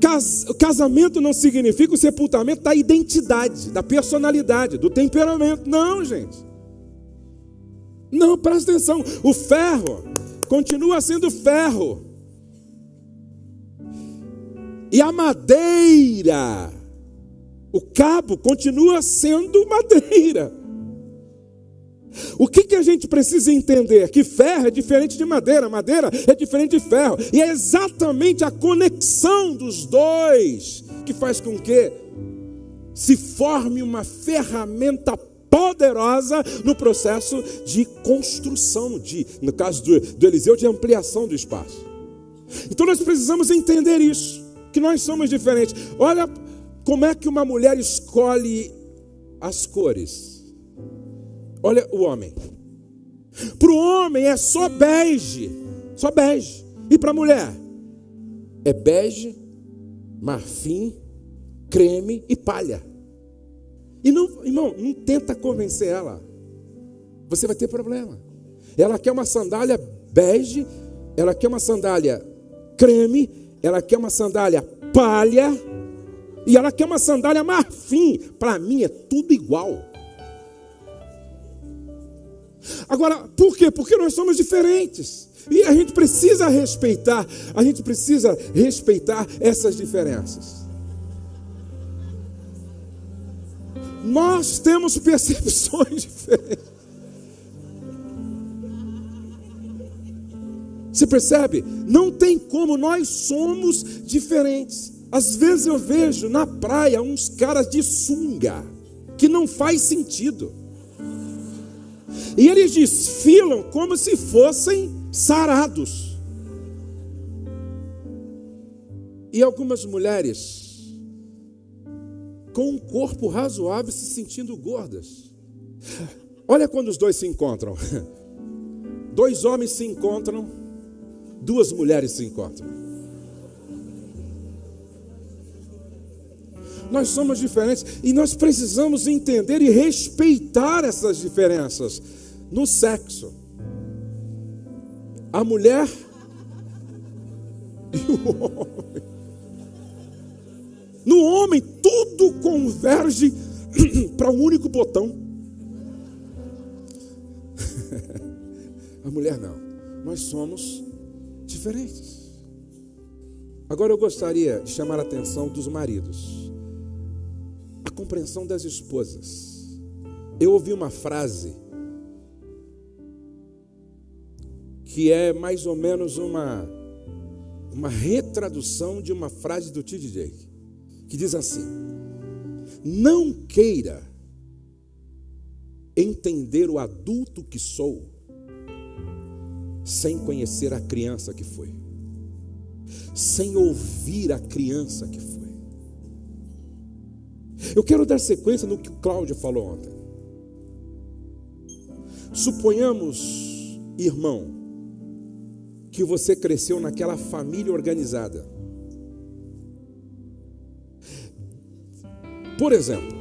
Cas casamento não significa o sepultamento da identidade, da personalidade, do temperamento. Não, gente. Não, presta atenção. O ferro continua sendo ferro. E a madeira, o cabo continua sendo madeira. O que, que a gente precisa entender? Que ferro é diferente de madeira, madeira é diferente de ferro, e é exatamente a conexão dos dois que faz com que se forme uma ferramenta poderosa no processo de construção, de, no caso do, do Eliseu, de ampliação do espaço. Então nós precisamos entender isso, que nós somos diferentes. Olha como é que uma mulher escolhe as cores. Olha o homem. Para o homem é só bege, só bege. E para a mulher é bege, marfim, creme e palha. E não, irmão, não tenta convencer ela. Você vai ter problema. Ela quer uma sandália bege, ela quer uma sandália creme, ela quer uma sandália palha e ela quer uma sandália marfim. Para mim é tudo igual. Agora, por quê? Porque nós somos diferentes. E a gente precisa respeitar, a gente precisa respeitar essas diferenças. Nós temos percepções *laughs* diferentes. Você percebe? Não tem como, nós somos diferentes. Às vezes eu vejo na praia uns caras de sunga, que não faz sentido. E eles desfilam como se fossem sarados. E algumas mulheres com um corpo razoável se sentindo gordas. *laughs* Olha quando os dois se encontram. *laughs* Dois homens se encontram, duas mulheres se encontram. Nós somos diferentes e nós precisamos entender e respeitar essas diferenças no sexo. A mulher *laughs* e o homem. No homem, tudo converge *clears throat* para um único botão. *laughs* A mulher não. Nós somos diferentes. Agora eu gostaria de chamar a atenção dos maridos. A compreensão das esposas. Eu ouvi uma frase que é mais ou menos uma, uma retradução de uma frase do T.D. Jake, que diz assim: Não queira entender o adulto que sou sem conhecer a criança que foi, sem ouvir a criança que foi. Eu quero dar sequência no que o Cláudio falou ontem. Suponhamos, irmão, que você cresceu naquela família organizada. Por exemplo,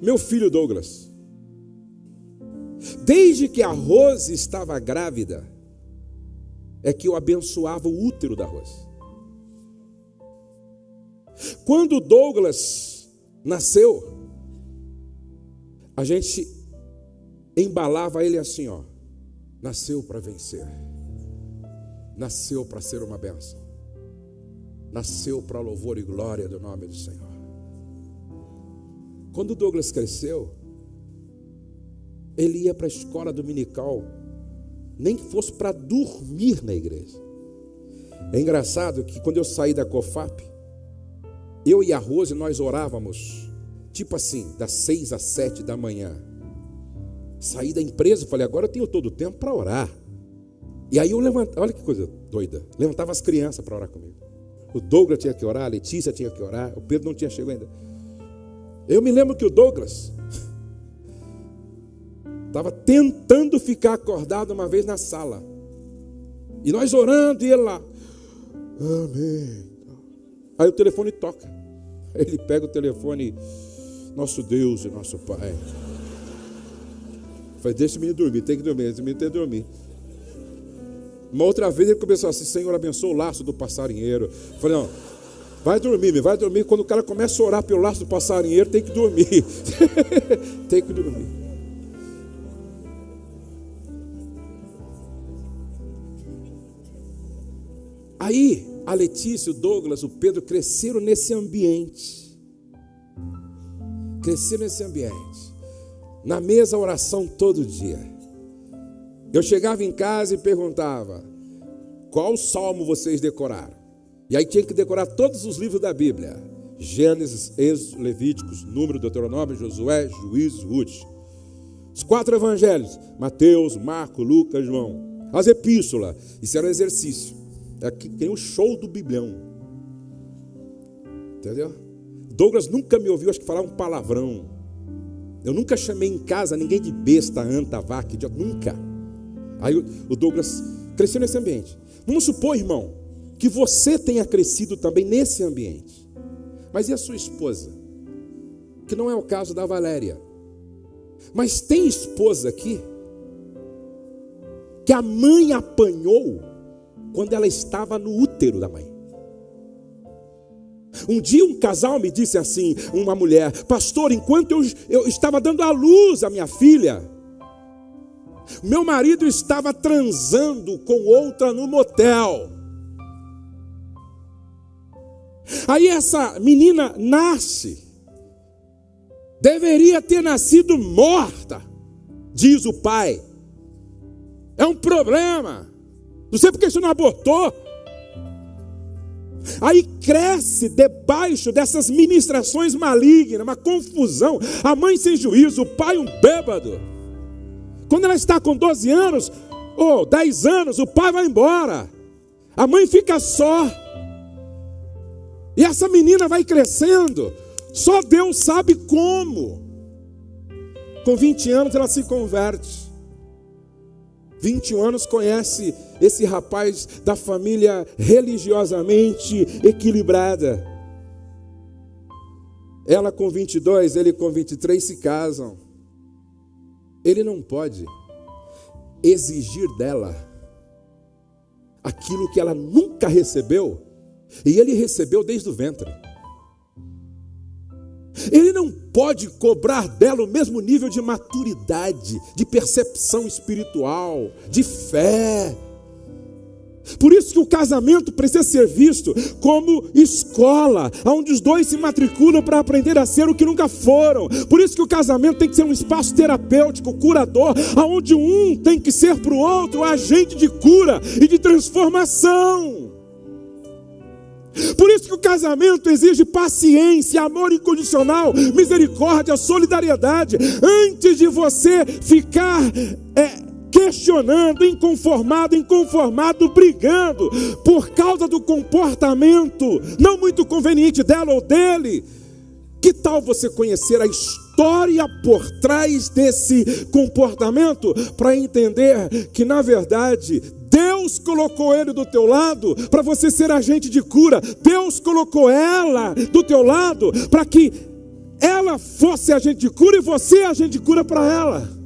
meu filho Douglas, desde que a Rose estava grávida, é que eu abençoava o útero da Rose. Quando Douglas nasceu, a gente embalava ele assim, ó. Nasceu para vencer. Nasceu para ser uma bênção. Nasceu para louvor e glória do nome do Senhor. Quando Douglas cresceu, ele ia para a escola dominical, nem que fosse para dormir na igreja. É engraçado que quando eu saí da COFAP, eu e a Rose, nós orávamos, tipo assim, das seis às sete da manhã. Saí da empresa, falei, agora eu tenho todo o tempo para orar. E aí eu levantava, olha que coisa doida, levantava as crianças para orar comigo. O Douglas tinha que orar, a Letícia tinha que orar, o Pedro não tinha chegado ainda. Eu me lembro que o Douglas *laughs* estava tentando ficar acordado uma vez na sala. E nós orando, e ele lá. Amém. Aí o telefone toca. Ele pega o telefone, nosso Deus e nosso Pai. Faz, deixa o menino dormir, tem que dormir, esse menino tem que dormir. Uma outra vez ele começou assim, Senhor, abençoa o laço do passarinheiro. Eu falei, não, vai dormir, vai dormir. Quando o cara começa a orar pelo laço do passarinheiro, tem que dormir. *laughs* tem que dormir. Aí, a Letícia, o Douglas, o Pedro cresceram nesse ambiente. Cresceram nesse ambiente. Na mesa, oração todo dia. Eu chegava em casa e perguntava: qual salmo vocês decoraram? E aí tinha que decorar todos os livros da Bíblia: Gênesis, Êxodo, Levíticos, Número, Deuteronômio, Josué, Juízes, Ruth. Os quatro evangelhos: Mateus, Marco, Lucas, João. As epístolas. Isso era um exercício. É que tem o show do Biblião. Entendeu? Douglas nunca me ouviu, acho que falar um palavrão. Eu nunca chamei em casa ninguém de besta, anta, vaca, idiota, nunca. Aí o Douglas cresceu nesse ambiente. Vamos supor, irmão, que você tenha crescido também nesse ambiente. Mas e a sua esposa? Que não é o caso da Valéria. Mas tem esposa aqui que a mãe apanhou quando ela estava no útero da mãe. Um dia um casal me disse assim, uma mulher, pastor, enquanto eu, eu estava dando à luz à minha filha, meu marido estava transando com outra no motel. Aí essa menina nasce, deveria ter nascido morta, diz o pai. É um problema. Não sei porque você não abortou. Aí cresce debaixo dessas ministrações malignas, uma confusão. A mãe sem juízo, o pai um bêbado. Quando ela está com 12 anos ou 10 anos, o pai vai embora. A mãe fica só. E essa menina vai crescendo. Só Deus sabe como. Com 20 anos ela se converte. 21 anos conhece esse rapaz da família religiosamente equilibrada. Ela com 22, ele com 23 se casam. Ele não pode exigir dela aquilo que ela nunca recebeu, e ele recebeu desde o ventre. Ele não pode cobrar dela o mesmo nível de maturidade, de percepção espiritual, de fé. Por isso que o casamento precisa ser visto como escola, onde os dois se matriculam para aprender a ser o que nunca foram. Por isso que o casamento tem que ser um espaço terapêutico, curador, onde um tem que ser para o outro agente de cura e de transformação. Por isso que o casamento exige paciência, amor incondicional, misericórdia, solidariedade. Antes de você ficar é, questionando, inconformado, inconformado, brigando por causa do comportamento não muito conveniente dela ou dele. Que tal você conhecer a história por trás desse comportamento para entender que na verdade Deus colocou ele do teu lado para você ser agente de cura. Deus colocou ela do teu lado para que ela fosse agente de cura e você agente de cura para ela.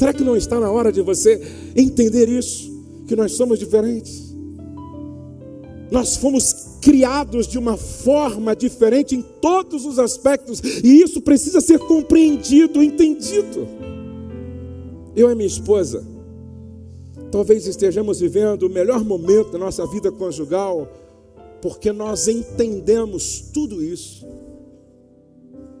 Será que não está na hora de você entender isso? que nós somos diferentes. Nós fomos criados de uma forma diferente em todos os aspectos, e isso precisa ser compreendido, entendido. Eu e minha esposa, talvez estejamos vivendo o melhor momento da nossa vida conjugal, porque nós entendemos tudo isso.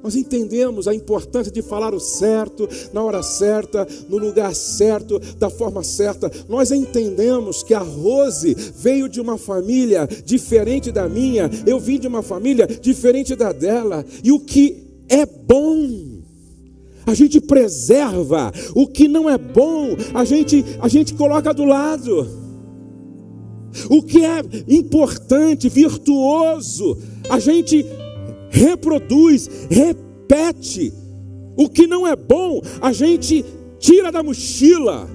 Nós entendemos a importância de falar o certo, na hora certa, no lugar certo, da forma certa. Nós entendemos que a Rose veio de uma família diferente da minha, eu vim de uma família diferente da dela. E o que é bom, a gente preserva. O que não é bom, a gente, a gente coloca do lado. O que é importante, virtuoso, a gente reproduz, repete. O que não é bom, a gente tira da mochila,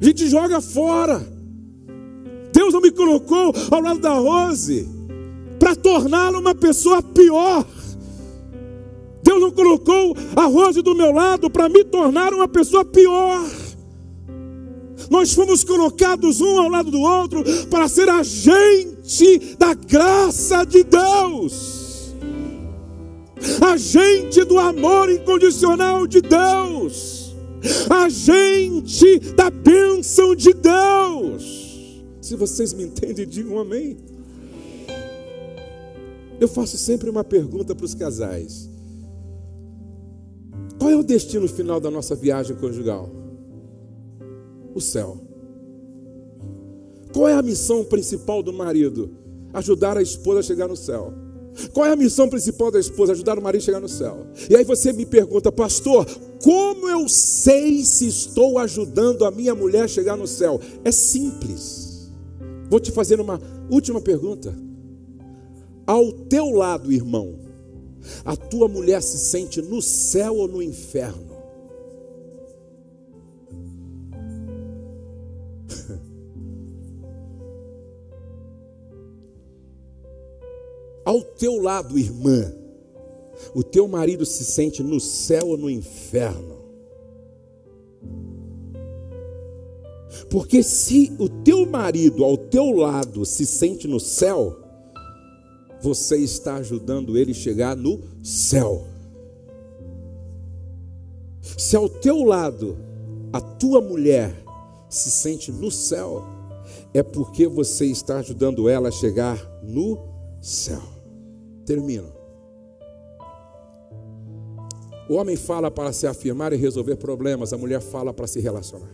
a gente joga fora. Deus não me colocou ao lado da Rose para torná-la uma pessoa pior. Deus não colocou a Rose do meu lado para me tornar uma pessoa pior. Nós fomos colocados um ao lado do outro para ser agente da graça de Deus agente do amor incondicional de Deus, agente da bênção de Deus. Se vocês me entendem, digam amém. Eu faço sempre uma pergunta para os casais: qual é o destino final da nossa viagem conjugal? O céu. Qual é a missão principal do marido? Ajudar a esposa a chegar no céu. Qual é a missão principal da esposa? Ajudar o marido a chegar no céu. E aí você me pergunta, pastor, como eu sei se estou ajudando a minha mulher a chegar no céu? É simples. Vou te fazer uma última pergunta. Ao teu lado, irmão, a tua mulher se sente no céu ou no inferno? Ao teu lado, irmã, o teu marido se sente no céu ou no inferno? Porque se o teu marido ao teu lado se sente no céu, você está ajudando ele a chegar no céu. Se ao teu lado a tua mulher se sente no céu, é porque você está ajudando ela a chegar no céu. Termino. O homem fala para se afirmar e resolver problemas, a mulher fala para se relacionar.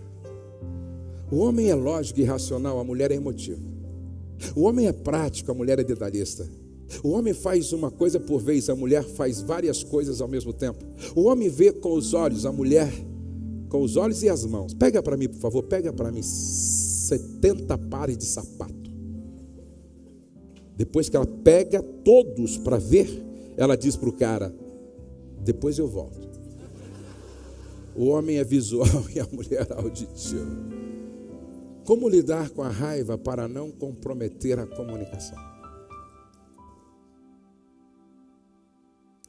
O homem é lógico e racional, a mulher é emotiva. O homem é prático, a mulher é detalhista. O homem faz uma coisa por vez, a mulher faz várias coisas ao mesmo tempo. O homem vê com os olhos, a mulher com os olhos e as mãos. Pega para mim, por favor, pega para mim 70 pares de sapato. Depois que ela pega todos para ver, ela diz para o cara: depois eu volto. O homem é visual *laughs* e a mulher auditiva. Como lidar com a raiva para não comprometer a comunicação?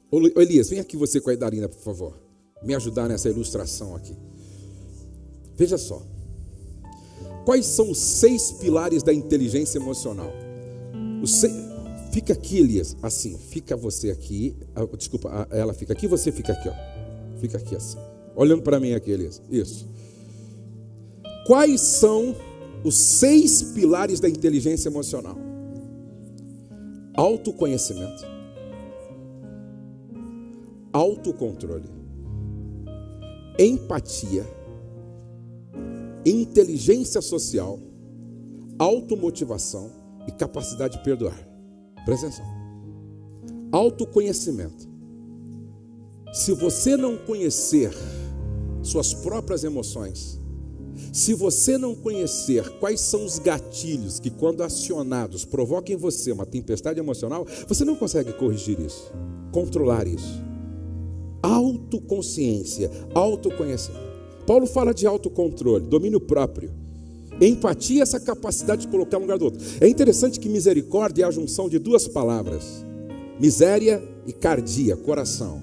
Ô Elias, vem aqui você com a Idarina, por favor. Me ajudar nessa ilustração aqui. Veja só. Quais são os seis pilares da inteligência emocional? Fica aqui, Elias, assim. Fica você aqui. Ah, desculpa, ela fica aqui, você fica aqui, ó. Fica aqui assim. Olhando para mim aqui, Elias. Isso. Quais são os seis pilares da inteligência emocional? Autoconhecimento, autocontrole, empatia, inteligência social, automotivação e capacidade de perdoar. Presta atenção. Autoconhecimento. Se você não conhecer suas próprias emoções, se você não conhecer quais são os gatilhos que, quando acionados, provocam em você uma tempestade emocional, você não consegue corrigir isso, controlar isso. Autoconsciência, autoconhecimento. Paulo fala de autocontrole, domínio próprio. Empatia é essa capacidade de colocar um lugar do outro. É interessante que misericórdia é a junção de duas palavras: miséria e cardia, coração.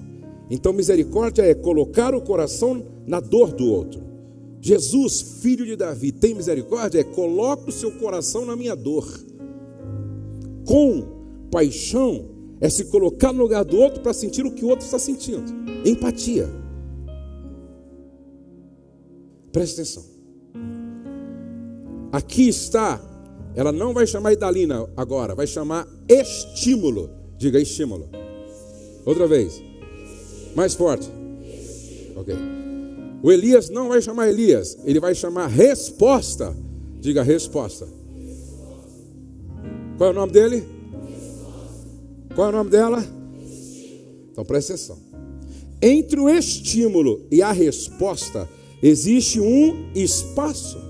Então, misericórdia é colocar o coração na dor do outro. Jesus, filho de Davi, tem misericórdia? É coloca o seu coração na minha dor. Com paixão é se colocar no lugar do outro para sentir o que o outro está sentindo. Empatia. Preste atenção. Aqui está, ela não vai chamar Idalina agora, vai chamar estímulo. Diga estímulo. Outra vez. Mais forte. Ok. O Elias não vai chamar Elias, ele vai chamar resposta. Diga resposta. Qual é o nome dele? Qual é o nome dela? Então presta atenção. Entre o estímulo e a resposta existe um espaço.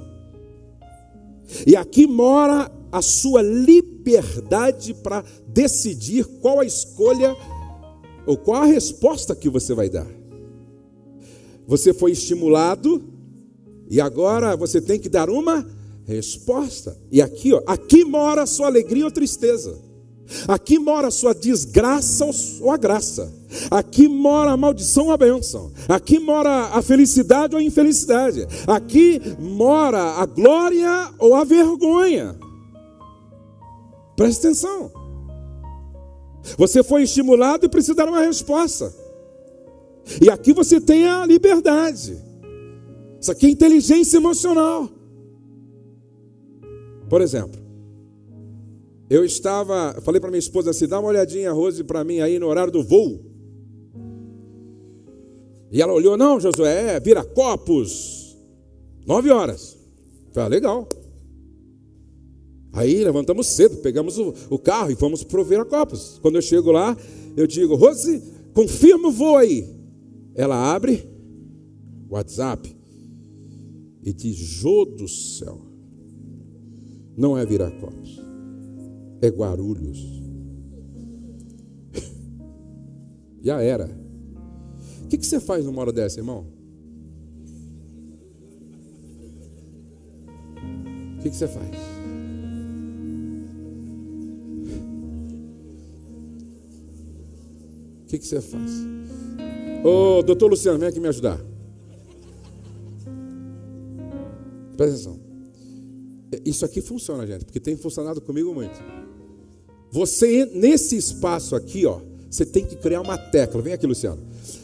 E aqui mora a sua liberdade para decidir qual a escolha ou qual a resposta que você vai dar. Você foi estimulado e agora você tem que dar uma resposta. E aqui, ó, aqui mora a sua alegria ou tristeza. Aqui mora a sua desgraça ou a graça. Aqui mora a maldição ou a bênção. Aqui mora a felicidade ou a infelicidade. Aqui mora a glória ou a vergonha. Preste atenção. Você foi estimulado e precisa dar uma resposta. E aqui você tem a liberdade. Isso aqui é inteligência emocional. Por exemplo, eu estava, falei para minha esposa assim: dá uma olhadinha, Rose, para mim aí no horário do voo. E ela olhou: não, Josué, é vira copos, nove horas. Falei: ah, legal. Aí levantamos cedo, pegamos o, o carro e fomos para o Viracopos. Quando eu chego lá, eu digo: Rose, confirma o voo aí. Ela abre o WhatsApp e diz: Jô do céu, não é Viracopos é Guarulhos. *laughs* Já era. O que, que você faz numa hora dessa, irmão? O que, que você faz? O que, que você faz? Ô, doutor Luciano, vem aqui me ajudar. Presta atenção. Isso aqui funciona, gente, porque tem funcionado comigo muito. Você, nesse espaço aqui, ó, você tem que criar uma tecla. Vem aqui, Luciano.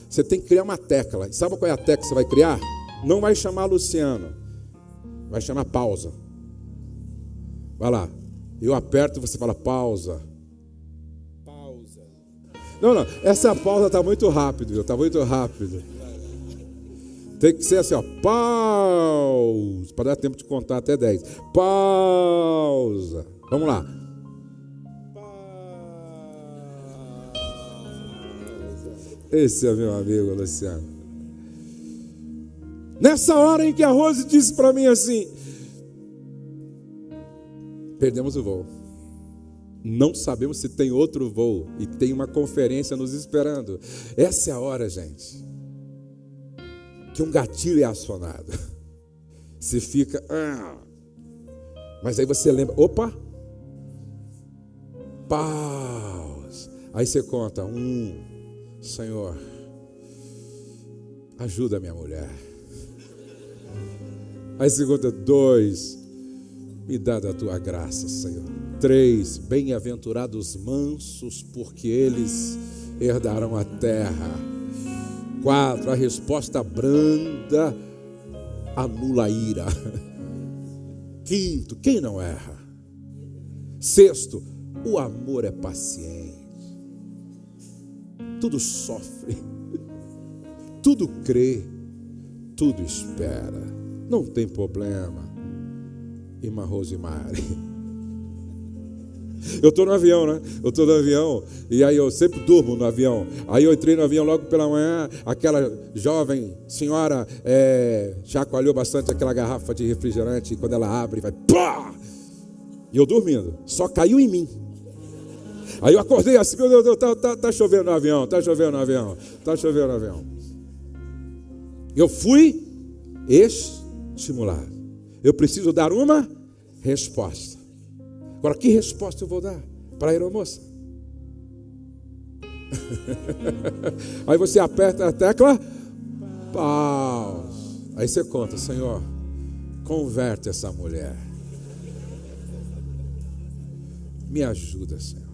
Você tem que criar uma tecla. Sabe qual é a tecla que você vai criar? Não vai chamar Luciano. Vai chamar pausa. Vai lá. Eu aperto e você fala pausa. Pausa. Não, não. Essa pausa está muito rápido, está muito rápido. Tem que ser assim, ó. Pausa. Para dar tempo de contar até 10. Pausa. Vamos lá. Esse é meu amigo Luciano. Nessa hora em que a Rose disse para mim assim: Perdemos o voo. Não sabemos se tem outro voo e tem uma conferência nos esperando. Essa é a hora, gente, que um gatilho é acionado. *laughs* Você fica. Ah. Mas aí você lembra: opa, pause. Aí você conta: um, Senhor, ajuda minha mulher. Aí segunda, dois, me dá da tua graça, Senhor. Três, bem-aventurados mansos, porque eles herdarão a terra. Quatro, a resposta branda anula a ira. Quinto, quem não erra? Sexto, o amor é paciente tudo sofre, tudo crê, tudo espera. Não tem problema. Irmã Rosemary. Eu estou no avião, né? Eu estou no avião e aí eu sempre durmo no avião. Aí eu entrei no avião logo pela manhã, aquela jovem senhora é, chacoalhou bastante aquela garrafa de refrigerante e quando ela abre, vai pá! E eu dormindo, só caiu em mim. Aí eu acordei assim, meu Deus, tá, tá, tá chovendo no avião, tá chovendo no avião, tá chovendo no avião. Eu fui estimulado. Eu preciso dar uma resposta. Agora, que resposta eu vou dar para a aeromoça? *laughs* Aí você aperta a tecla, pause. Aí você conta, Senhor, converte essa mulher. Me ajuda, Senhor.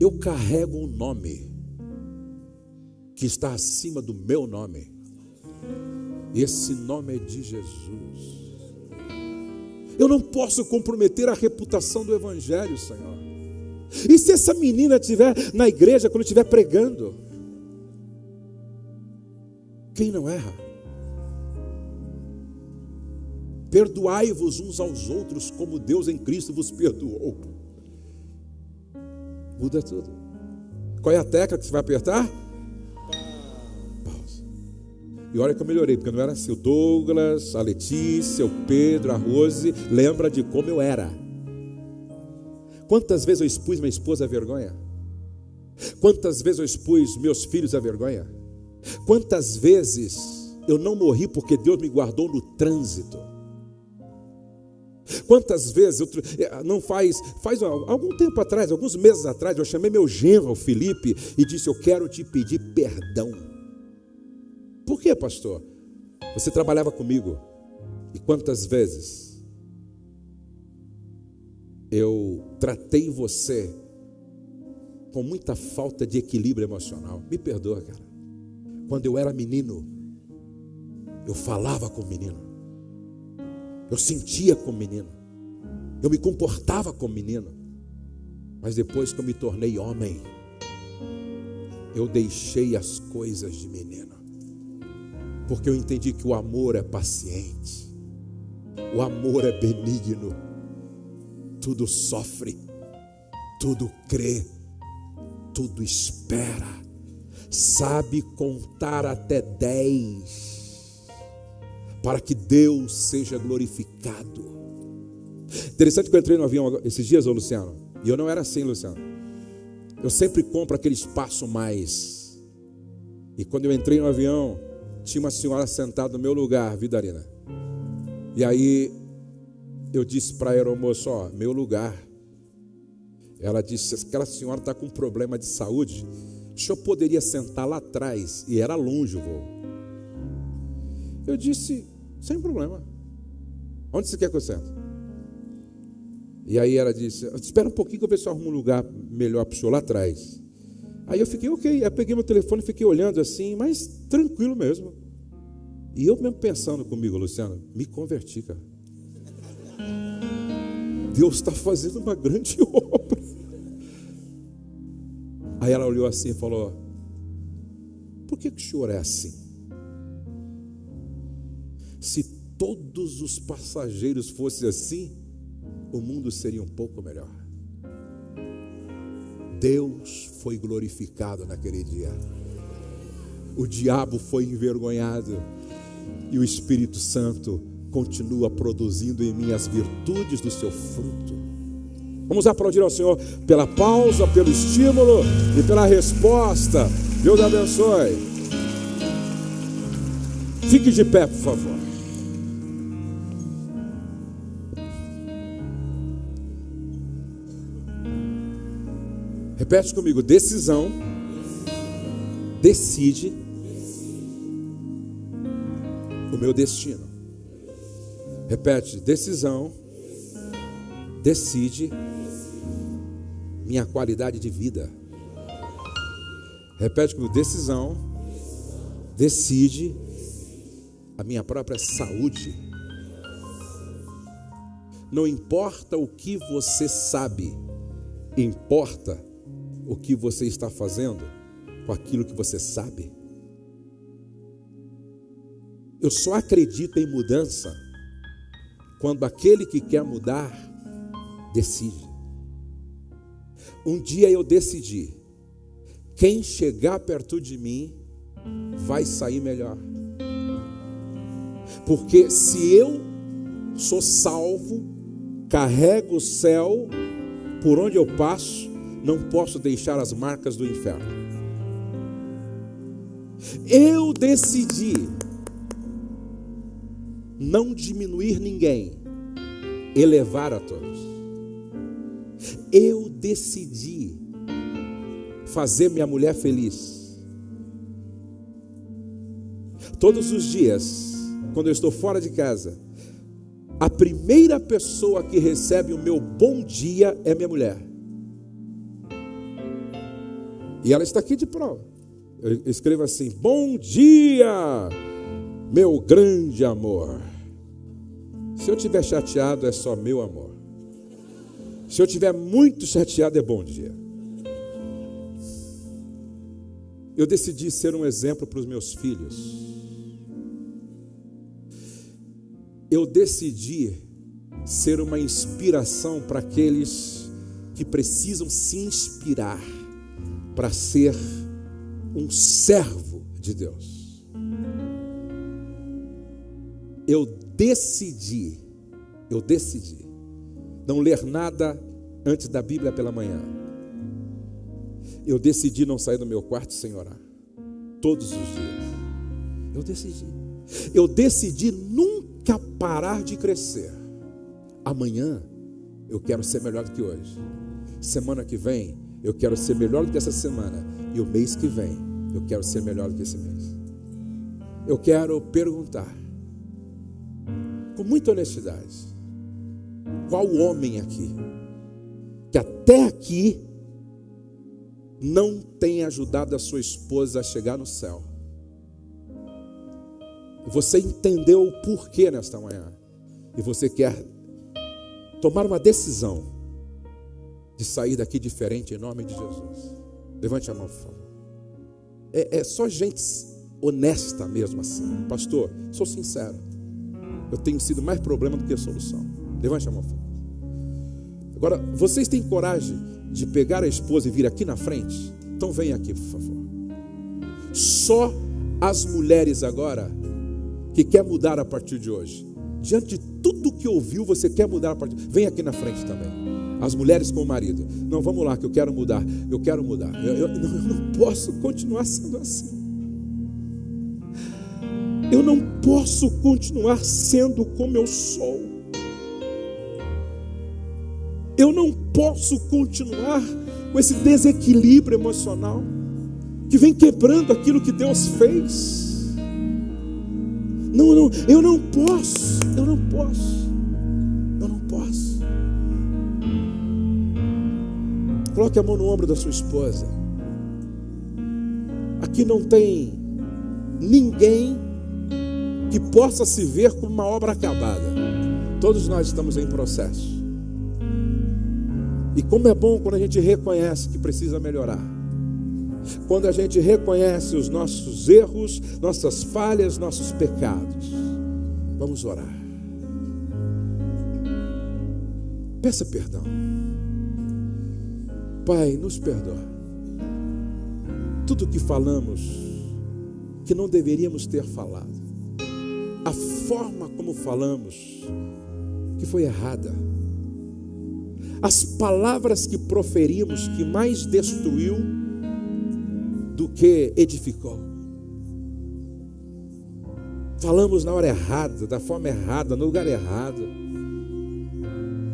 Eu carrego um nome que está acima do meu nome. Esse nome é de Jesus. Eu não posso comprometer a reputação do Evangelho, Senhor. E se essa menina estiver na igreja, quando estiver pregando? Quem não erra? Perdoai-vos uns aos outros, como Deus em Cristo vos perdoou. Muda tudo. Qual é a tecla que você vai apertar? Pausa. E olha que eu melhorei, porque não era assim. O Douglas, a Letícia, o Pedro, a Rose, lembra de como eu era. Quantas vezes eu expus minha esposa à vergonha? Quantas vezes eu expus meus filhos à vergonha? Quantas vezes eu não morri porque Deus me guardou no trânsito? Quantas vezes, eu, eh, não faz, faz algum tempo atrás, alguns meses atrás, eu chamei meu genro, Felipe, e disse: Eu quero te pedir perdão. Por quê, pastor? Você trabalhava comigo, e quantas vezes eu tratei você com muita falta de equilíbrio emocional? Me perdoa, cara. Quando eu era menino, eu falava com o menino. Eu sentia como menino. Eu me comportava como menino. Mas depois que eu me tornei homem, eu deixei as coisas de menino. Porque eu entendi que o amor é paciente. O amor é benigno. Tudo sofre, tudo crê, tudo espera. Sabe contar até dez para que Deus seja glorificado. Interessante que eu entrei no avião esses dias, ô Luciano, e eu não era assim, Luciano. Eu sempre compro aquele espaço mais. E quando eu entrei no avião, tinha uma senhora sentada no meu lugar, Vidarina. E aí eu disse para a aeromoça, ó, meu lugar. Ela disse, aquela senhora está com um problema de saúde, o senhor poderia sentar lá atrás, e era longe o voo. Eu disse, sem problema. Onde você quer que eu sente? E aí ela disse, espera um pouquinho que eu ver se eu arrumo um lugar melhor para o senhor lá atrás. Aí eu fiquei, ok. Aí peguei meu telefone e fiquei olhando assim, mas tranquilo mesmo. E eu mesmo pensando comigo, Luciano, me converti, cara. Deus está fazendo uma grande *laughs* obra. Aí ela olhou assim e falou: Por que, que o senhor é assim? Se todos os passageiros fossem assim, o mundo seria um pouco melhor. Deus foi glorificado naquele dia. O diabo foi envergonhado e o Espírito Santo continua produzindo em mim as virtudes do seu fruto. Vamos aplaudir ao Senhor pela pausa, pelo estímulo e pela resposta. Deus abençoe. Fique de pé, por favor. Repete comigo: decisão decide o meu destino. Repete: decisão decide minha qualidade de vida. Repete comigo: decisão decide a minha própria saúde. Não importa o que você sabe, importa o que você está fazendo com aquilo que você sabe. Eu só acredito em mudança quando aquele que quer mudar decide. Um dia eu decidi: quem chegar perto de mim vai sair melhor. Porque se eu sou salvo, carrego o céu por onde eu passo, não posso deixar as marcas do inferno. Eu decidi não diminuir ninguém, elevar a todos. Eu decidi fazer minha mulher feliz. Todos os dias, quando eu estou fora de casa, a primeira pessoa que recebe o meu bom dia é minha mulher. E ela está aqui de prova. Eu escrevo assim: Bom dia, meu grande amor. Se eu estiver chateado, é só meu amor. Se eu estiver muito chateado, é bom dia. Eu decidi ser um exemplo para os meus filhos. Eu decidi ser uma inspiração para aqueles que precisam se inspirar para ser um servo de Deus. Eu decidi, eu decidi não ler nada antes da Bíblia pela manhã. Eu decidi não sair do meu quarto sem orar. Todos os dias. Eu decidi. Eu decidi nunca parar de crescer. Amanhã eu quero ser melhor do que hoje. Semana que vem eu quero ser melhor do que essa semana. E o mês que vem eu quero ser melhor do que esse mês. Eu quero perguntar, com muita honestidade, qual homem aqui que até aqui não tem ajudado a sua esposa a chegar no céu. Você entendeu o porquê nesta manhã. E você quer tomar uma decisão de sair daqui diferente em nome de Jesus. Levante a mão, por favor. É, é só gente honesta mesmo assim. Pastor, sou sincero. Eu tenho sido mais problema do que solução. Levante a mão, por favor. Agora, vocês têm coragem de pegar a esposa e vir aqui na frente? Então vem aqui, por favor. Só as mulheres agora que quer mudar a partir de hoje. Diante de tudo que ouviu, você quer mudar a partir. Vem aqui na frente também. As mulheres com o marido. Não, vamos lá, que eu quero mudar. Eu quero mudar. Eu, eu, não, eu não posso continuar sendo assim. Eu não posso continuar sendo como eu sou. Eu não posso continuar com esse desequilíbrio emocional que vem quebrando aquilo que Deus fez. Não, não, eu não posso, eu não posso, eu não posso. Coloque a mão no ombro da sua esposa. Aqui não tem ninguém que possa se ver como uma obra acabada. Todos nós estamos em processo. E como é bom quando a gente reconhece que precisa melhorar. Quando a gente reconhece os nossos erros, nossas falhas, nossos pecados. Vamos orar. Peça perdão. Pai, nos perdoa. Tudo que falamos que não deveríamos ter falado. A forma como falamos que foi errada as palavras que proferimos que mais destruiu do que edificou. Falamos na hora errada, da forma errada, no lugar errado.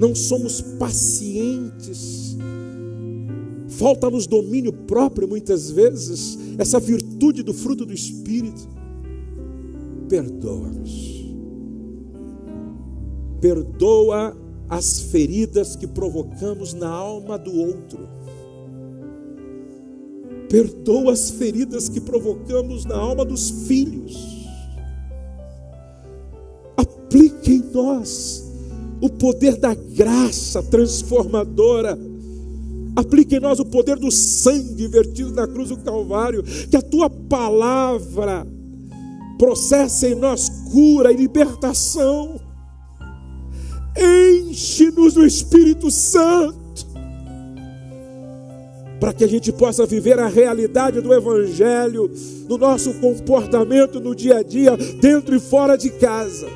Não somos pacientes. Falta-nos domínio próprio muitas vezes, essa virtude do fruto do Espírito. Perdoa-nos. Perdoa as feridas que provocamos na alma do outro. Perdoa as feridas que provocamos na alma dos filhos. Aplique em nós o poder da graça transformadora. Aplique em nós o poder do sangue vertido na cruz do Calvário. Que a tua palavra processe em nós cura e libertação Enche-nos do Espírito Santo, para que a gente possa viver a realidade do Evangelho no nosso comportamento no dia a dia, dentro e fora de casa.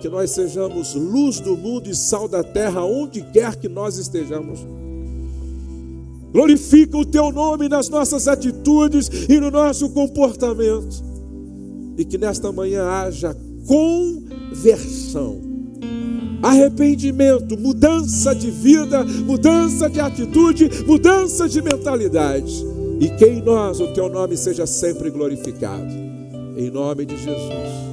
Que nós sejamos luz do mundo e sal da terra, onde quer que nós estejamos. Glorifica o teu nome nas nossas atitudes e no nosso comportamento. E que nesta manhã haja conversão arrependimento, mudança de vida, mudança de atitude, mudança de mentalidade. E que em nós o teu nome seja sempre glorificado. em nome de Jesus.